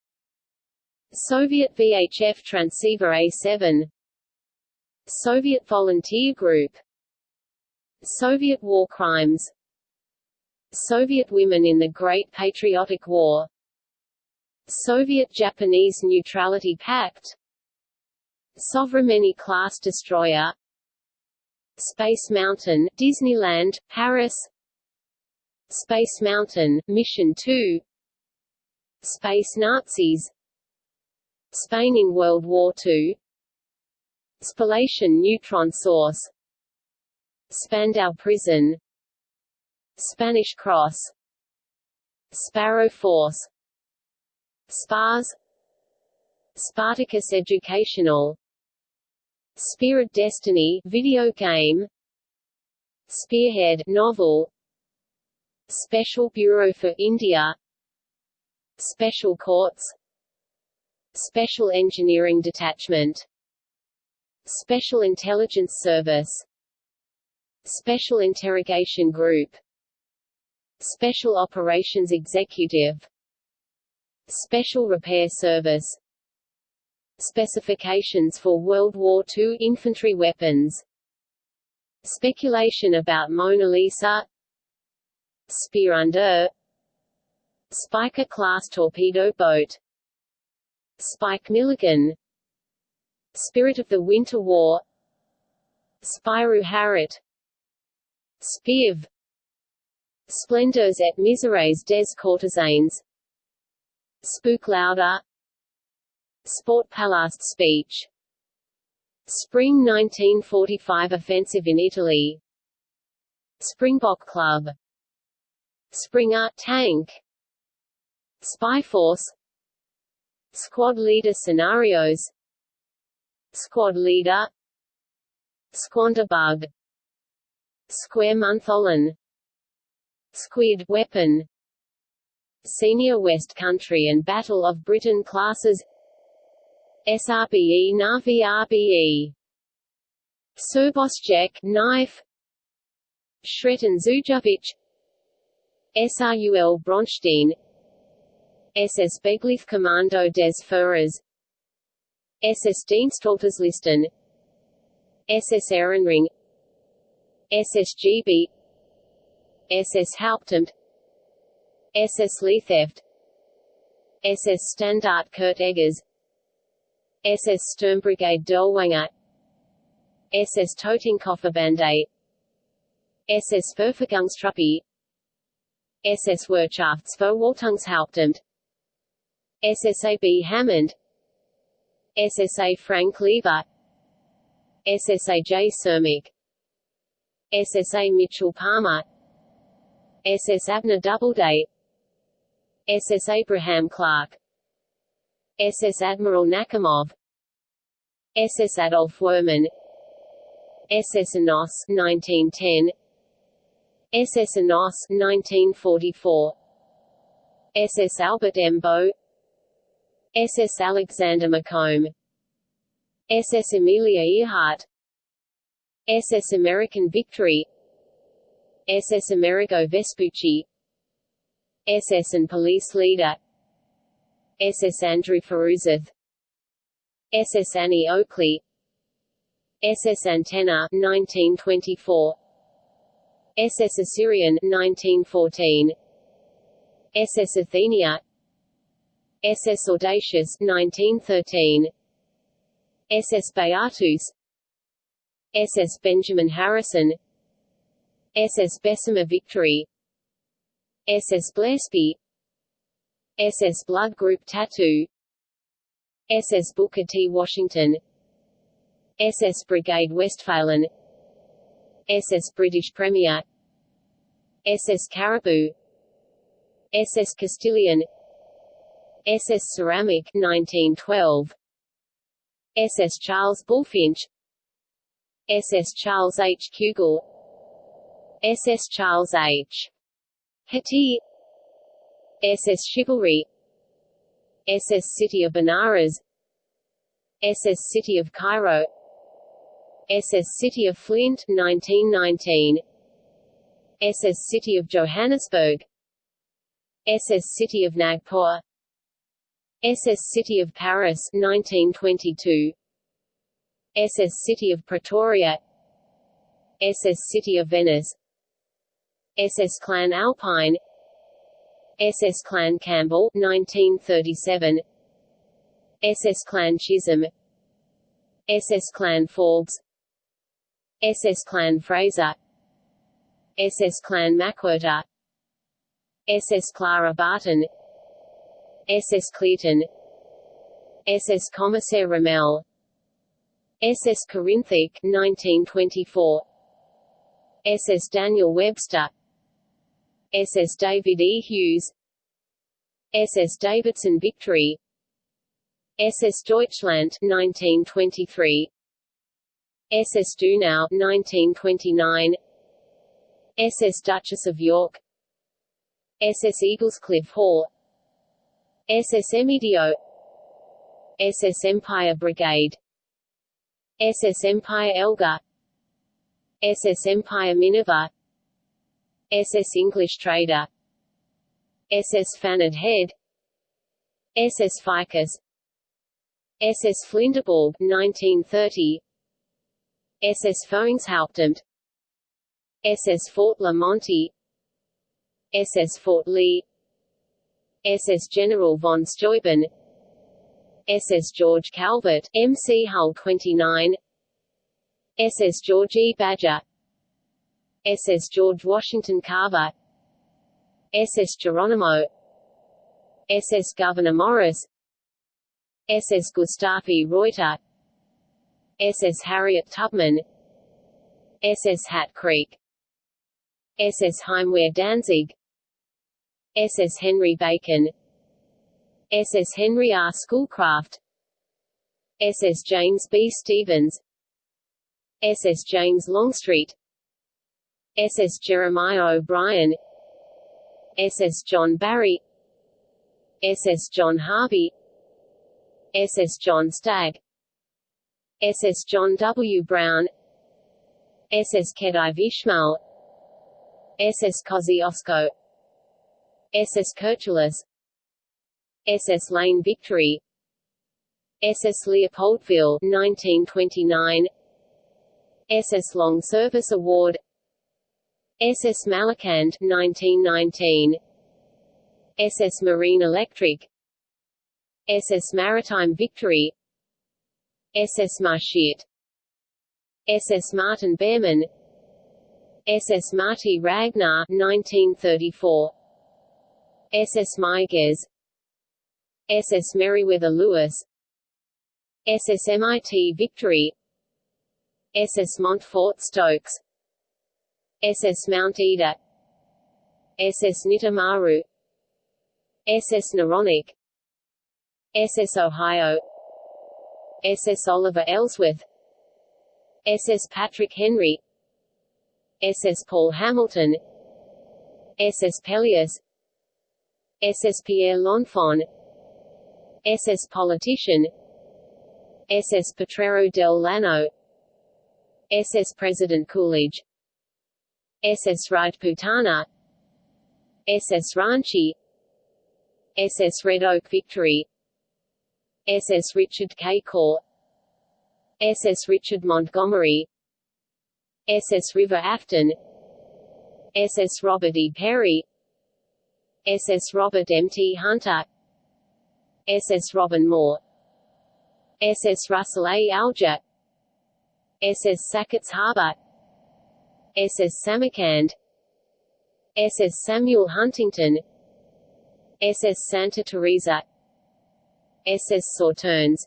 Soviet VHF transceiver A7 Soviet volunteer group Soviet war crimes Soviet women in the Great Patriotic War Soviet-Japanese Neutrality Pact Sovremenny-class destroyer Space Mountain Disneyland, Paris Space Mountain, Mission 2 Space Nazis Spain in World War II Spallation neutron source. Spandau prison. Spanish Cross. Sparrow Force. SPARS. Spartacus Educational. Spirit Destiny video game. Spearhead novel. Special Bureau for India. Special Courts Special Engineering Detachment. Special Intelligence Service. Special Interrogation Group. Special Operations Executive. Special Repair Service. Specifications for World War II infantry weapons. Speculation about Mona Lisa. Spear under. Spiker-class torpedo boat Spike Milligan. Spirit of the Winter War. Spyro Harriet. Spiv Splendors et misères des courtisanes Spook Louder Sport Palast speech. Spring 1945 offensive in Italy. Springbok Club. Springer tank. Spy Force Squad Leader Scenarios Squad Leader Squanderbug Square Montholon Squid weapon Senior West Country and Battle of Britain classes SRBE Na'vi RBE Srbosjek knife Sreten Zujovic SRUL Bronstein SS Beglith des Führers SS Diensthalterslisten SS Ehrenring SSGB SS Hauptamt SS Leitheft SS Standard Kurt Eggers SS Sturmbrigade Dirlewanger SS Totenkopfverbände SS Verfügungstruppe SS Wirtschaftsverwaltungshauptamt SSAB Hammond SSA Frank Lever SSAJ Cermak SSA Mitchell Palmer SS Abner Doubleday SS Abraham Clark SS Admiral Nakhimov SS Adolf Werman SS Anos 1910 SS Anos 1944 SS Albert Embo SS Alexander Macomb SS Amelia Earhart SS American Victory SS Amerigo Vespucci SS and Police Leader SS Andrew Furuseth SS Annie Oakley SS Antenna 1924 SS Assyrian 1914 SS Athenia SS Audacious 1913 SS Beatus SS Benjamin Harrison SS Bessemer Victory SS Blespy SS Blood Group Tattoo SS Booker T. Washington SS Brigade Westphalen SS British Premier SS Caribou SS Castilian SS Ceramic 1912 SS Charles Bulfinch SS Charles H. Kugel SS Charles H. Hathi SS Chivalry SS City of Benares SS City of Cairo SS City of Flint 1919 SS City of Johannesburg SS City of Nagpur SS City of Paris 1922 SS City of Pretoria SS City of Venice SS Clan Alpine SS Clan Campbell 1937 SS Clan Chisholm SS Clan Forbes SS Clan Fraser SS Clan McWhirter SS Clara Barton SS Clearton SS Commissaire Rommel SS Corinthic 1924 SS Daniel Webster SS David E. Hughes SS Davidson Victory SS Deutschland 1923 SS Donau 1929 SS Duchess of York SS Eaglescliffe Hall SS Emidio SS Empire Brigade SS Empire Elga SS Empire Minerva SS English Trader SS Fanad Head SS Ficus SS Flinderborg 1930 SS Führungshauptamt SS Fort La Monte SS Fort Lee SS General von Steuben SS George Calvert, MC Hull 29 SS George E. Badger SS George Washington Carver SS Geronimo SS Governor Morris SS Gustav E. Reuter SS Harriet Tubman SS Hat Creek SS Heimwehr Danzig SS Henry Bacon SS Henry R. Schoolcraft SS James B. Stevens SS James Longstreet SS Jeremiah O'Brien SS John Barry SS John Harvey SS John Stagg SS John W. Brown SS Khedive Ismail SS Kosciuszko SS Kirchulus SS Lane Victory SS Leopoldville 1929 SS Long Service Award SS Malakand 1919 SS Marine Electric SS Maritime Victory SS Marschiet SS Martin Behrman SS Marty Ragnar 1934 SS Meiges SS Meriwether Lewis SS MIT Victory SS Montfort Stokes SS Mount Ida SS Nitamaru SS Noronic SS Ohio SS Oliver Ellsworth SS Patrick Henry SS Paul Hamilton SS Pelleas SS Pierre L'Enfant SS Politician SS Potrero del Llano SS President Coolidge SS Rajputana SS Ranchi SS Red Oak Victory SS Richard K. Corps SS Richard Montgomery SS River Afton SS Robert E. Peary SS Robert M. T. Hunter SS Robin Moore SS Russell A. Alger SS Sacketts Harbor SS Samarkand SS Samuel Huntington SS Santa Teresa SS Sauternes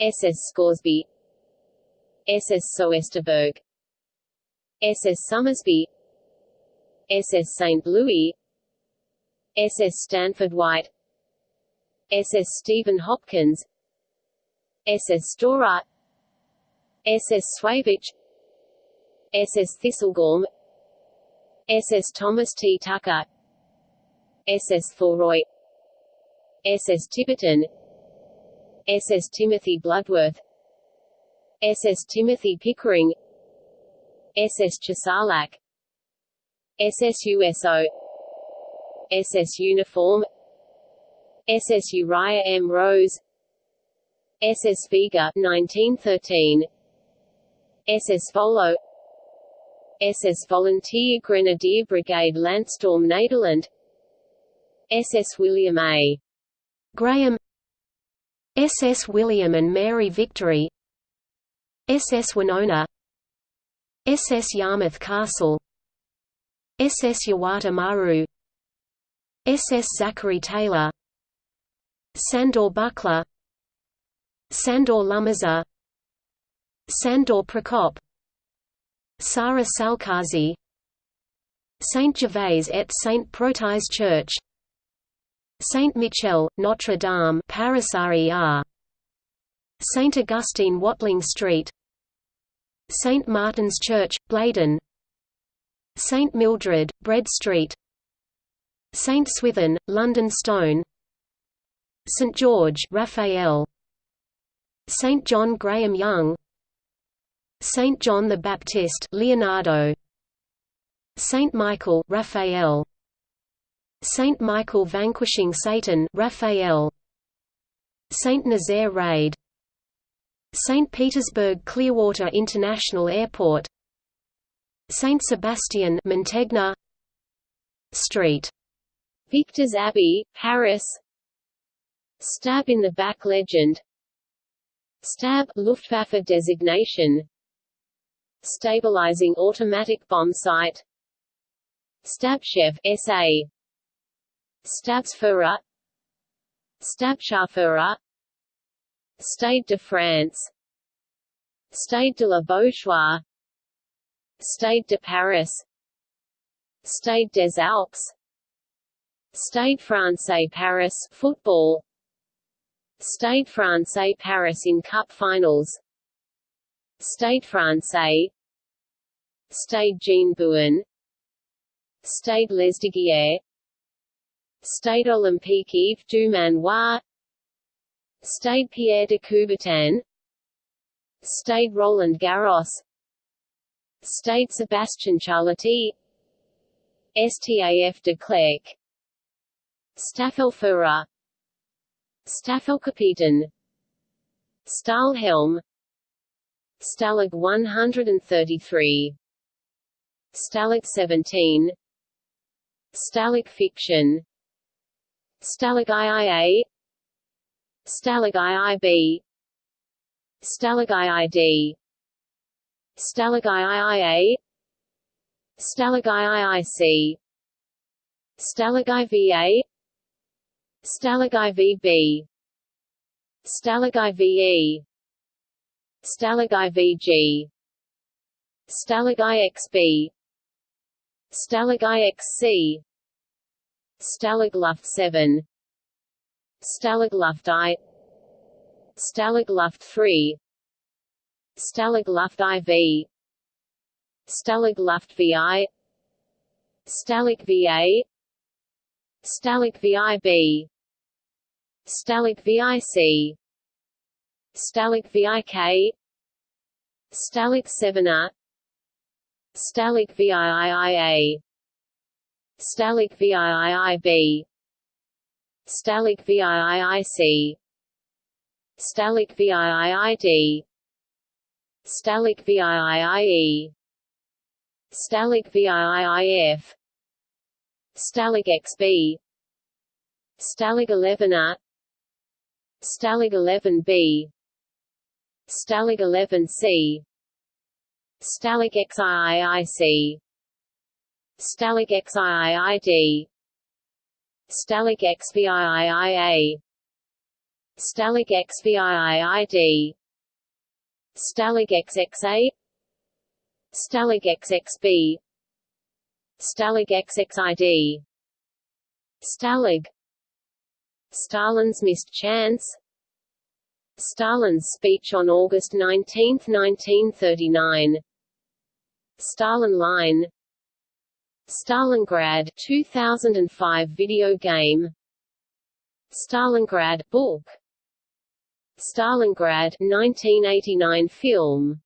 SS Scoresby SS Soesterberg SS Somersby SS St. Louis SS Stanford White SS Stephen Hopkins SS Storer SS Swavich SS Thistlegorm SS Thomas T. Tucker SS Thoroy SS Tiverton SS Timothy Bloodworth SS Timothy Pickering SS Chesalak SS USO SS Uniform SS Uriah M. Rose SS Vega 1913 SS Volo SS Volunteer Grenadier Brigade Landsturm Nederland SS William A. Graham SS William and Mary Victory SS Winona SS Yarmouth Castle SS Yawata Maru SS Zachary Taylor Sandor Buckler Sandor Lumazar Sandor Prokop Sara Salkaházi Saint Gervais et Saint Protais Church Saint Michel, Notre Dame, Paris RER. Saint Augustine, Watling Street. Saint Martin's Church, Blaydon. Saint Mildred, Bread Street. Saint Swithin, London Stone. St George, Raphael. Saint John Graham Young. Saint John the Baptist, Leonardo. Saint Michael, Raphael. Saint Michael vanquishing Satan Raphael Saint Nazaire raid St. Petersburg Clearwater International Airport Saint Sebastian Mantegna Street Victor's Abbey, Paris. Stab in the Back Legend. Stab Luftwaffe designation. Stabilizing automatic bomb sight Stabschev SA Stabsführer Stabscharführer Stade de France. Stade de la Beaujoire. Stade de Paris. Stade des Alpes Stade Francais Paris football. Stade Francais Paris in Cup finals. Stade Francais Stade Jean Bouin. Stade Lesdiguières Stade Olympique Yves du Manoir Stade Pierre de Coubertin. Stade Roland Garros. Stade Sébastien Charlety Staf de Clercq Staffelführer Staffelkapitän Stahlhelm Stalag 133 Stalag 17 Stalag fiction Stalag IIA Stalag IIB Stalag IID Stalag IIA Stalag IIIC Stalag IVA Stalag IVB Stalag IVE Stalag IVG Stalag IXB Stalag IXC Luft 7 Luft I. Luft 3 Luft IV Luft VI Stalag VA Stalag VIB Stalag VIC Stalag VIK Stalag 7A Stalag VIIIA Stalag VIIIB Stalag VIIIC Stalag VIIID Stalag VIIIE Stalag VIIIF Stalag XB Stalag 11A Stalag 11B Stalag 11C Stalag XIIIC Stalag XIIID Stalag XVIIIA Stalag XVIIID Stalag XXA Stalag XXB Stalag XXID Stalag Stalin's missed chance. Stalin's speech on August 19, 1939 Stalin Line. Stalingrad 2005 video game. Stalingrad book. Stalingrad 1989 film.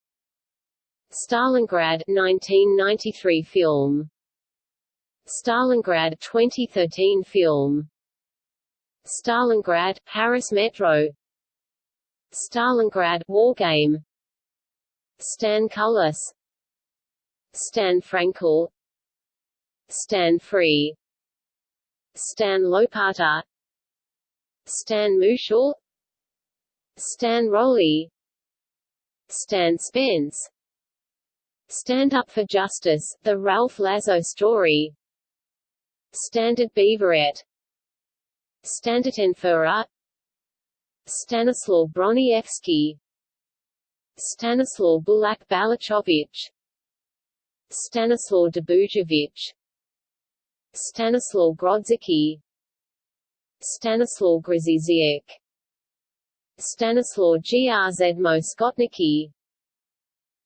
Stalingrad 1993 film. Stalingrad 2013 film Stalingrad Paris Metro. Stalingrad Wargame Stan Cullis Stan Frankel. Stan Free. Stan Lopata. Stan Musial Stan Rowley. Stan Spence. Stand Up for Justice, The Ralph Lazo Story. Standard Beaverette Standartenführer Stanislaw Broniewski Stanislaw Bulak Balachowicz Stanislaw Dubujevich. Stanislaw Grodzicki Stanislaw Grzyziak Stanislaw Grzmot Skotnicki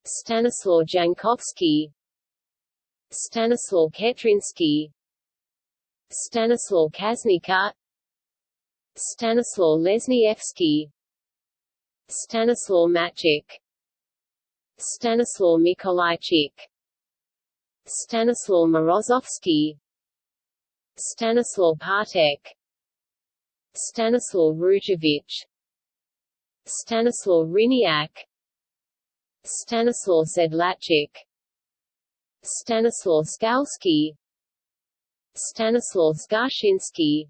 Stanislaw Jankowski. Stanislaw Ketrinsky Stanislaw Kaznika Stanislaw Lesniewski Stanislaw Maczek Stanislaw Mikolajczyk Stanislaw Morozovsky Stanislaw Partek Stanislaw Rujevich Stanislaw Ryniak Stanislaw Sedlacek Stanislaw Skalski Stanislaw Skarżyński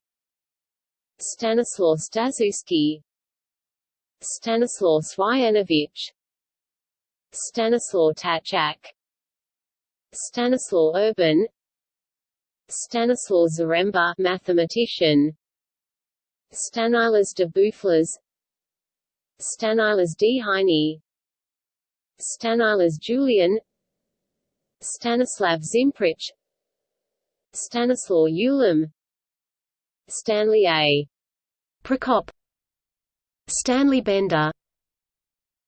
Stanislaw Stazuski Stanislaw Swianiewicz Stanislaw Tachak Stanislaw Urban Stanislaw Zaremba mathematician Stanilas de Boufflers Stanilas D. Heine Stanilas Julian Stanislav Zimprich Stanislaw Ulam Stanley A. Prokop. Stanley Bender.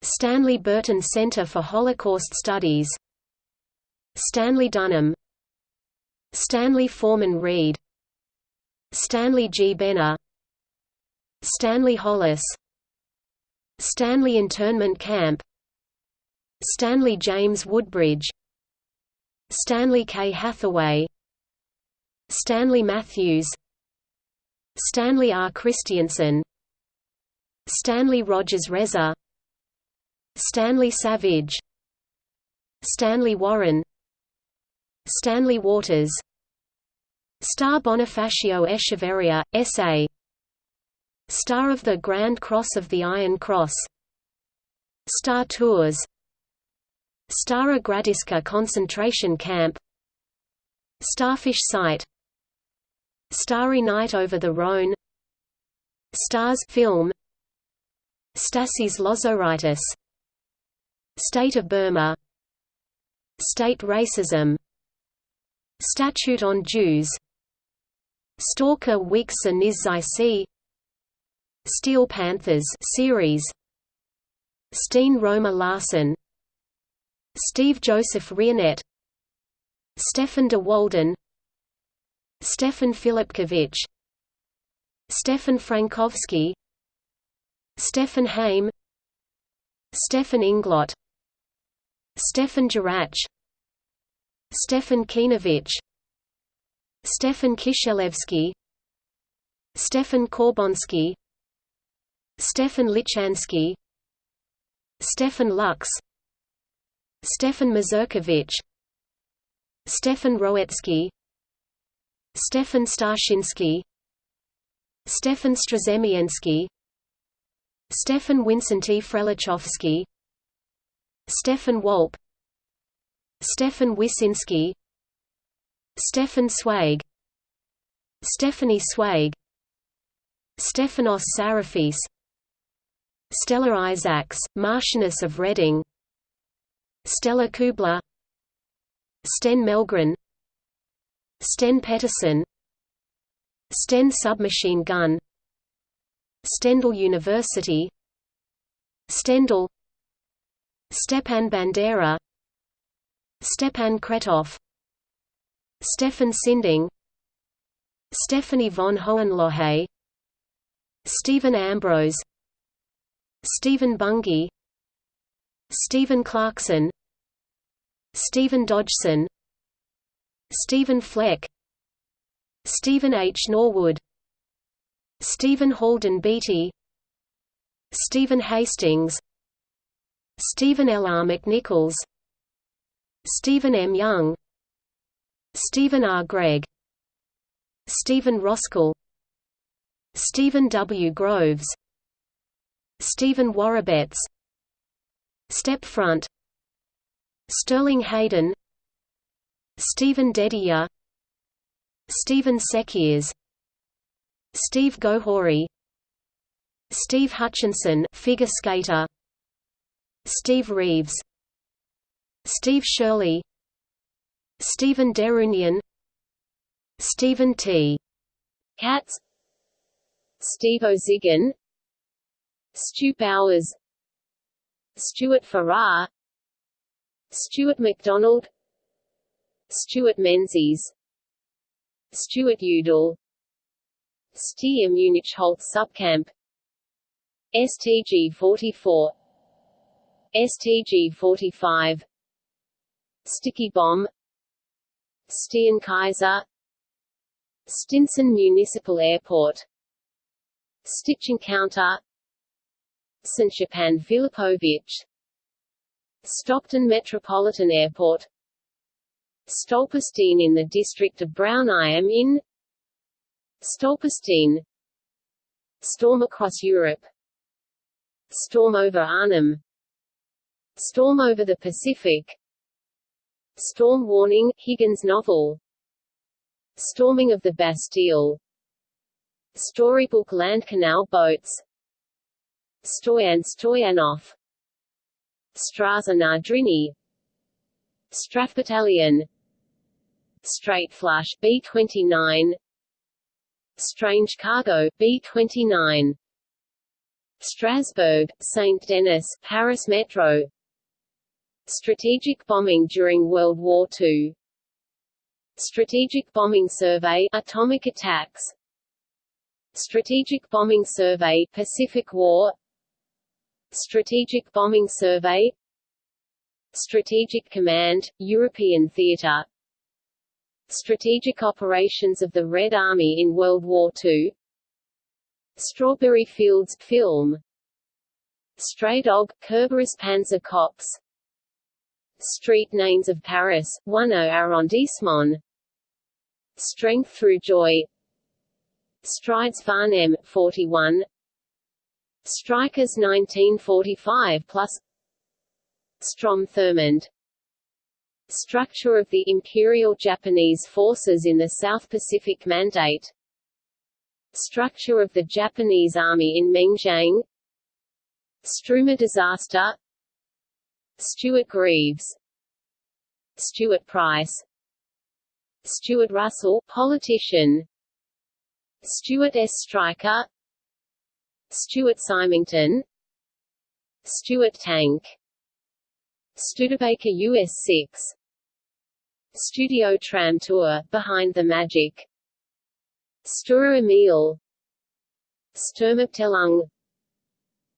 Stanley Burton Center for Holocaust Studies. Stanley Dunham. Stanley Forman Reed Stanley G. Benner. Stanley Hollis. Stanley Internment Camp. Stanley James Woodbridge. Stanley K. Hathaway. Stanley Matthews Stanley R. Christianson Stanley Rogers Resor Stanley Savage Stanley Warren Stanley Waters Star Bonifacio Echeverria, S.A. Star of the Grand Cross of the Iron Cross Star Tours Stara Gradiška concentration camp Starfish site Starry Night over the Rhone Stars film Stasys Lozoraitis State of Burma State racism Statute on Jews Stalker Weeks and Nisz Steel Panthers series Steen Roma Larsen Steve Joseph Rionette Stefan de Walden Stefan Filipkiewicz Stefan Frankowski Stefan Haim Stefan Inglot Stefan Jaracz Stefan Kinovich Stefan Kisielewski Stefan Korboński Stefan Lichansky Stefan Lux Stefan Mazurkiewicz Stefan Rowecki Stefan Starzyński Stefan Strzemiński Stefan Wincenty Frelichowski Stefan Wolpe Stefan Wyszyński Stefan Swag Stephanie Swag Stephanos Sarafis Stella Isaacs, Marchioness of Reading Stella Kübler Sten Mellgren Sten Petterson Sten submachine gun Stendal University Stendal Stepan Bandera Stepan Kretov Stefan Sinding Stephanie von Hohenlohe Stephen Ambrose Stephen Bungay Stephen Clarkson Stephen Dodgson Stephen Fleck Stephen H. Norwood Stephen Halden Beattie Stephen Hastings Stephen L. R. McNichols Stephen M. Young Stephen R. Gregg Stephen Roskell Stephen W. Groves Stephen Warabetz Steppe Front Sterling Hayden Stephen Dedier Stephen Sekiers Steve Gohori Steve Hutchinson figure skater Steve Reeves Steve Shirley Stephen Derunian Stephen T. Katz Steve O'Zigan Stu Bowers Stuart Farrar Stuart MacDonald Stuart Menzies. Stuart Udall. Steyr-Münichholz Subcamp. STG 44 STG 45 Sticky Bomb. Steenkaiser Stinson Municipal Airport. Stitch Encounter. St. Filipovich Stockton Metropolitan Airport Stolperstein in the district of Brown I am in Stolperstein. Storm across Europe. Storm over Arnhem. Storm over the Pacific. Storm warning, Higgins novel. Storming of the Bastille. Storybook Land Canal boats. Stoyan Stoyanov. Straza Nadrini. Strath Battalion Straight Flush B29 Strange Cargo B29 Strasbourg, St. Denis, Paris Metro. Strategic bombing during World War II Strategic Bombing Survey Atomic attacks. Strategic Bombing Survey Pacific War. Strategic Bombing Survey. Strategic Command, European Theatre Strategic Operations of the Red Army in World War II Strawberry Fields film. Stray Dog, Kerberos Panzer Cops. Street Names of Paris, 10 arrondissement. Strength Through Joy. Strides Farnham, 41 Strikers 1945 plus. Strom Thurmond Structure of the Imperial Japanese Forces in the South Pacific Mandate. Structure of the Japanese Army in Mengjiang Struma disaster. Stuart Greaves. Stuart Price. Stuart Russell politician. Stuart S. Stryker. Stuart Symington. Stuart Tank. Studebaker US-6 Studio Tram Tour, Behind the Magic. Sturer Emil. Sturmabteilung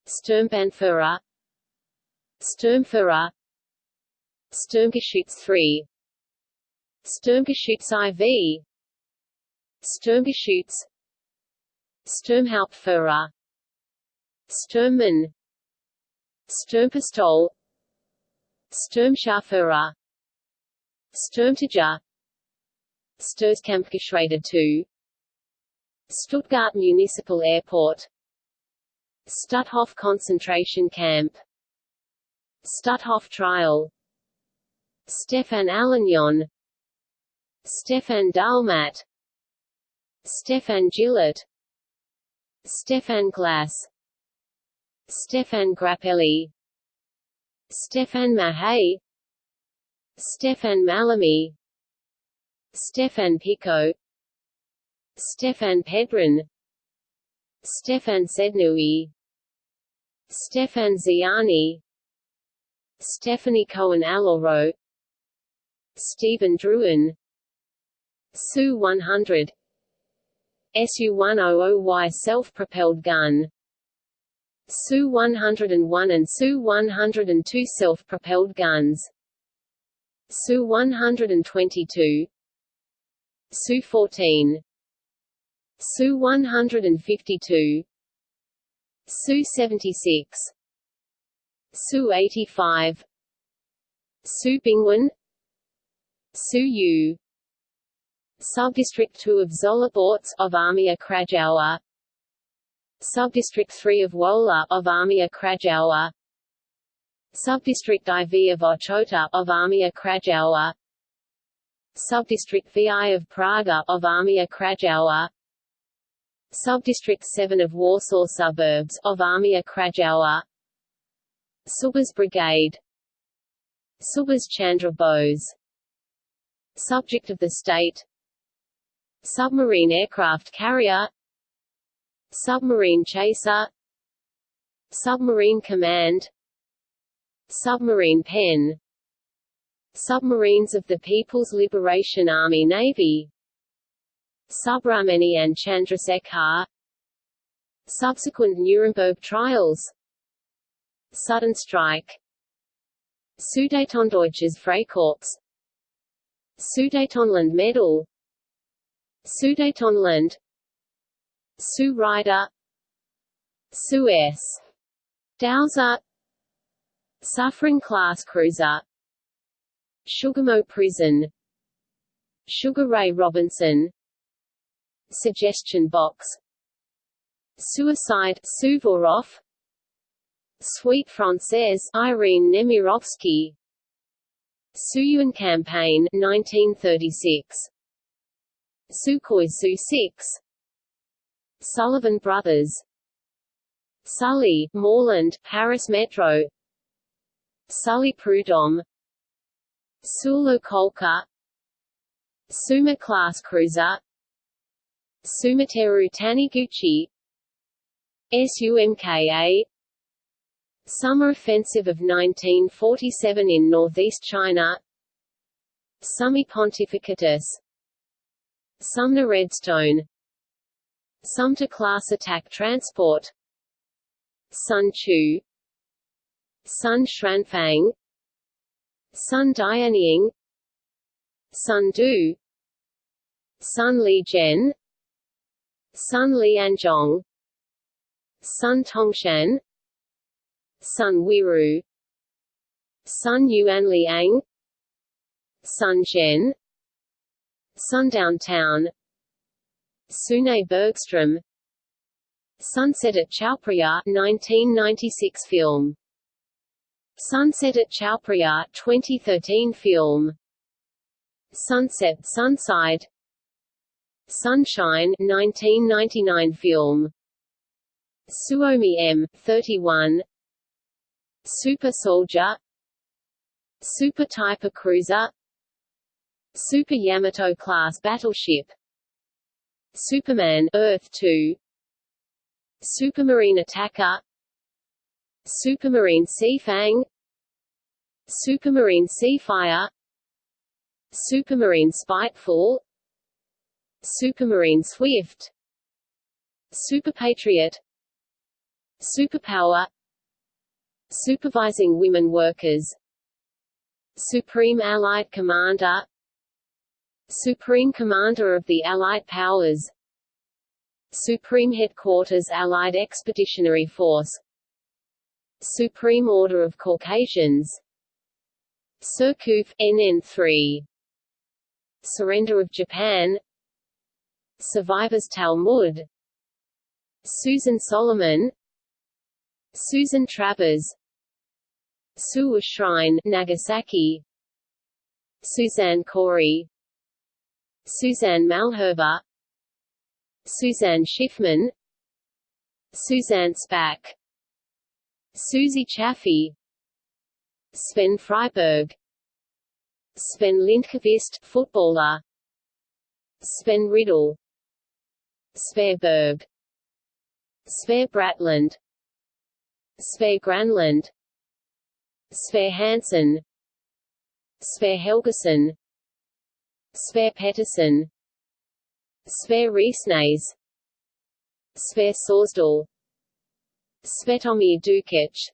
Sturmbannführer Sturmführer Sturmgeschütz 3 Sturmgeschütz IV Sturmgeschütz. Sturmhauptführer Sturmmann. Sturmpistol. Sturmscharführer Sturmtiger. Sturzkampfgeschwader 2 Stuttgart Municipal Airport. Stutthof concentration camp. Stutthof trial. Stefan Allignon Stefan Dalmat Stefan Gillett Stefan Glass. Stefan Grappelli. Stefan Mahay Stefan Malamy Stefan Pico Stefan Pedron Stefan Sednui Stefan Ziani Stephanie Cohen Aloro Stephen Druin Su-100 Su-100Y self-propelled gun Su-101 and Su-102 self-propelled guns Su-122 Su-14 Su-152 Su-76 Su-85 Su-Bingwen Su-U Subdistrict 2 of Żoliborz of Armia Krajowa Subdistrict 3 of Wola of Armia Krajowa Subdistrict IV of Ochota of Armia Krajowa Subdistrict VI of Praga of Armia Krajowa Subdistrict 7 of Warsaw Suburbs of Armia Krajowa Subhas Brigade. Subhas Chandra Bose. Subject of the State. Submarine aircraft carrier. Submarine Chaser. Submarine Command Submarine Pen Submarines of the People's Liberation Army Navy Subrahmanyan Chandrasekhar Subsequent Nuremberg trials Sudden strike Sudetendeutsches Freikorps Sudetenland Medal Sudetenland Sue Ryder S. Dowser Suffren Class Cruiser. Sugamo Prison. Sugar Ray Robinson. Suggestion Box. Suicide Suvorov. Suite Française Irene Nemirovsky. Suiyuan Campaign 1936 Sukhoi Su-6 Sullivan Brothers. Sully, Morland, Paris Metro Sully Prudhomme Sulu Kolka Suma class cruiser Sumiteru Taniguchi SUMKA Summer Offensive of 1947 in northeast China Summi Pontificatus Sumner Redstone Sumter class attack transport Sun Chu Sun Shranfang Sun Dianying Sun Du Sun Li Zhen Sun Lianzhong Sun Tongshan Sun Wiru Sun Yuan Liang Sun Zhen Sundown Town Sune Bergstrom Sunset at Chaophraya 1996 film Sunset at Chaophraya 2013 film. Sunset Sunside. Sunshine 1999 film. Suomi M 31 Super Soldier. Super Typer Cruiser. Super Yamato class battleship. Superman Earth 2 Supermarine Attacker. Supermarine Seafang Supermarine Seafire Supermarine Spiteful Supermarine Swift Super Patriot Superpower Supervising Women Workers Supreme Allied Commander Supreme Commander of the Allied Powers Supreme Headquarters Allied Expeditionary Force Supreme Order of Caucasians Surcouf, NN3 Surrender of Japan. Survivors Talmud. Susan Solomon. Susan Travers. Suwa Shrine Nagasaki. Suzanne Corey. Suzanne Malherbe Suzanne Schiffman. Suzanne Spaak. Susie Chaffee Sven Freiberg Sven Lindqvist footballer. Sven Riddle Sver Berg. Sver Bratland. Sver Granlund. Sver Hansen. Sver Helgeson Sver Pettersson. Sver Riesnays Sver Sorsdal Svetomir Dukic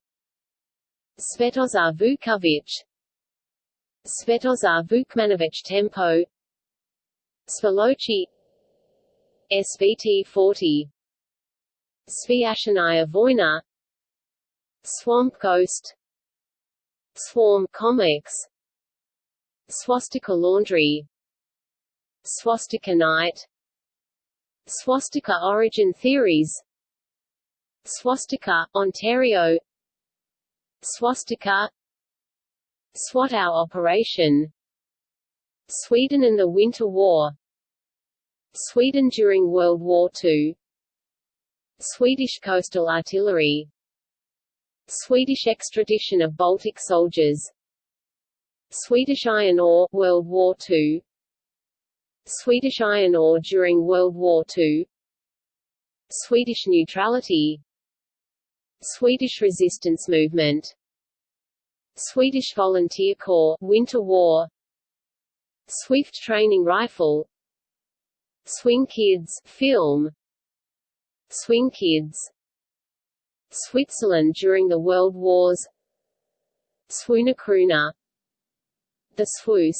Svetozar Vukovic Svetozar Vukmanovic Tempo Svolochi SVT 40 Sviashanaya Voina Swamp Ghost Swarm Comics. Swastika Laundry. Swastika Night. Swastika Origin Theories. Swastika, Ontario Swastika. SWAT-OW Operation. Sweden and the Winter War. Sweden during World War II Swedish Coastal Artillery. Swedish extradition of Baltic soldiers. Swedish iron ore World War II Swedish iron ore during World War II Swedish neutrality Swedish resistance movement. Swedish Volunteer Corps Winter War. Swift Training Rifle. Swing Kids film. Swing Kids. Switzerland during the World Wars. Swoonakroona The Swoos.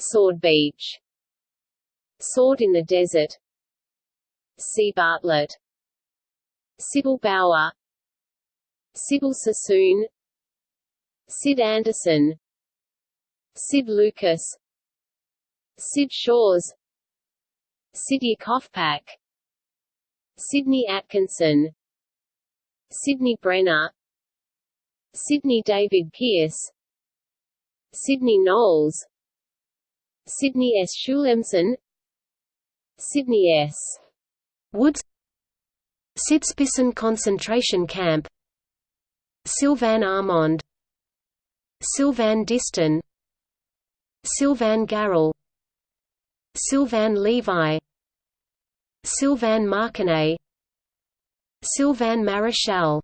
Sword Beach. Sword in the Desert. C. Bartlett Sybil Bauer. Sybil Sassoon. Sid Anderson. Sid Lucas. Sid Shores. Sidney Kofpak Sidney Atkinson. Sidney Brenner. Sidney David Pierce Sidney Knowles. Sidney S. Schulemsen Sidney S. Woods Sitzbissen concentration camp. Sylvan Armand. Sylvan Diston. Sylvan Garrel. Sylvan Levi. Sylvan Marconnet Sylvan Marichal.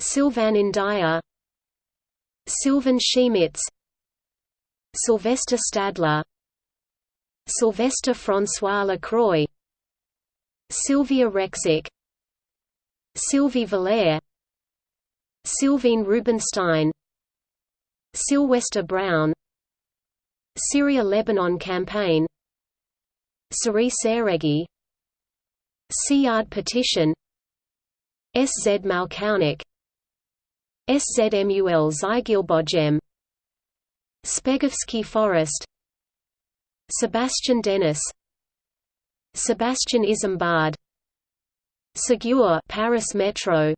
Sylvan India Sylvan Schemitz Sylvester Stadler. Sylvester François Lacroix Sylvia Rexic Sylvie Valère Sylvine Rubinstein Sylvester Brown Syria–Lebanon campaign Sari Saregi Siyard petition SZ Malkaunik SZMUL Zygielbojm Spegovsky Forest Sebastian Dennis Sebastian Isambard. Ségur Paris Metro.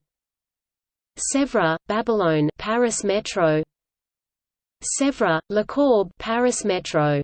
Sèvres, Babylone Paris Metro. Sèvres, Lecourbe Paris Metro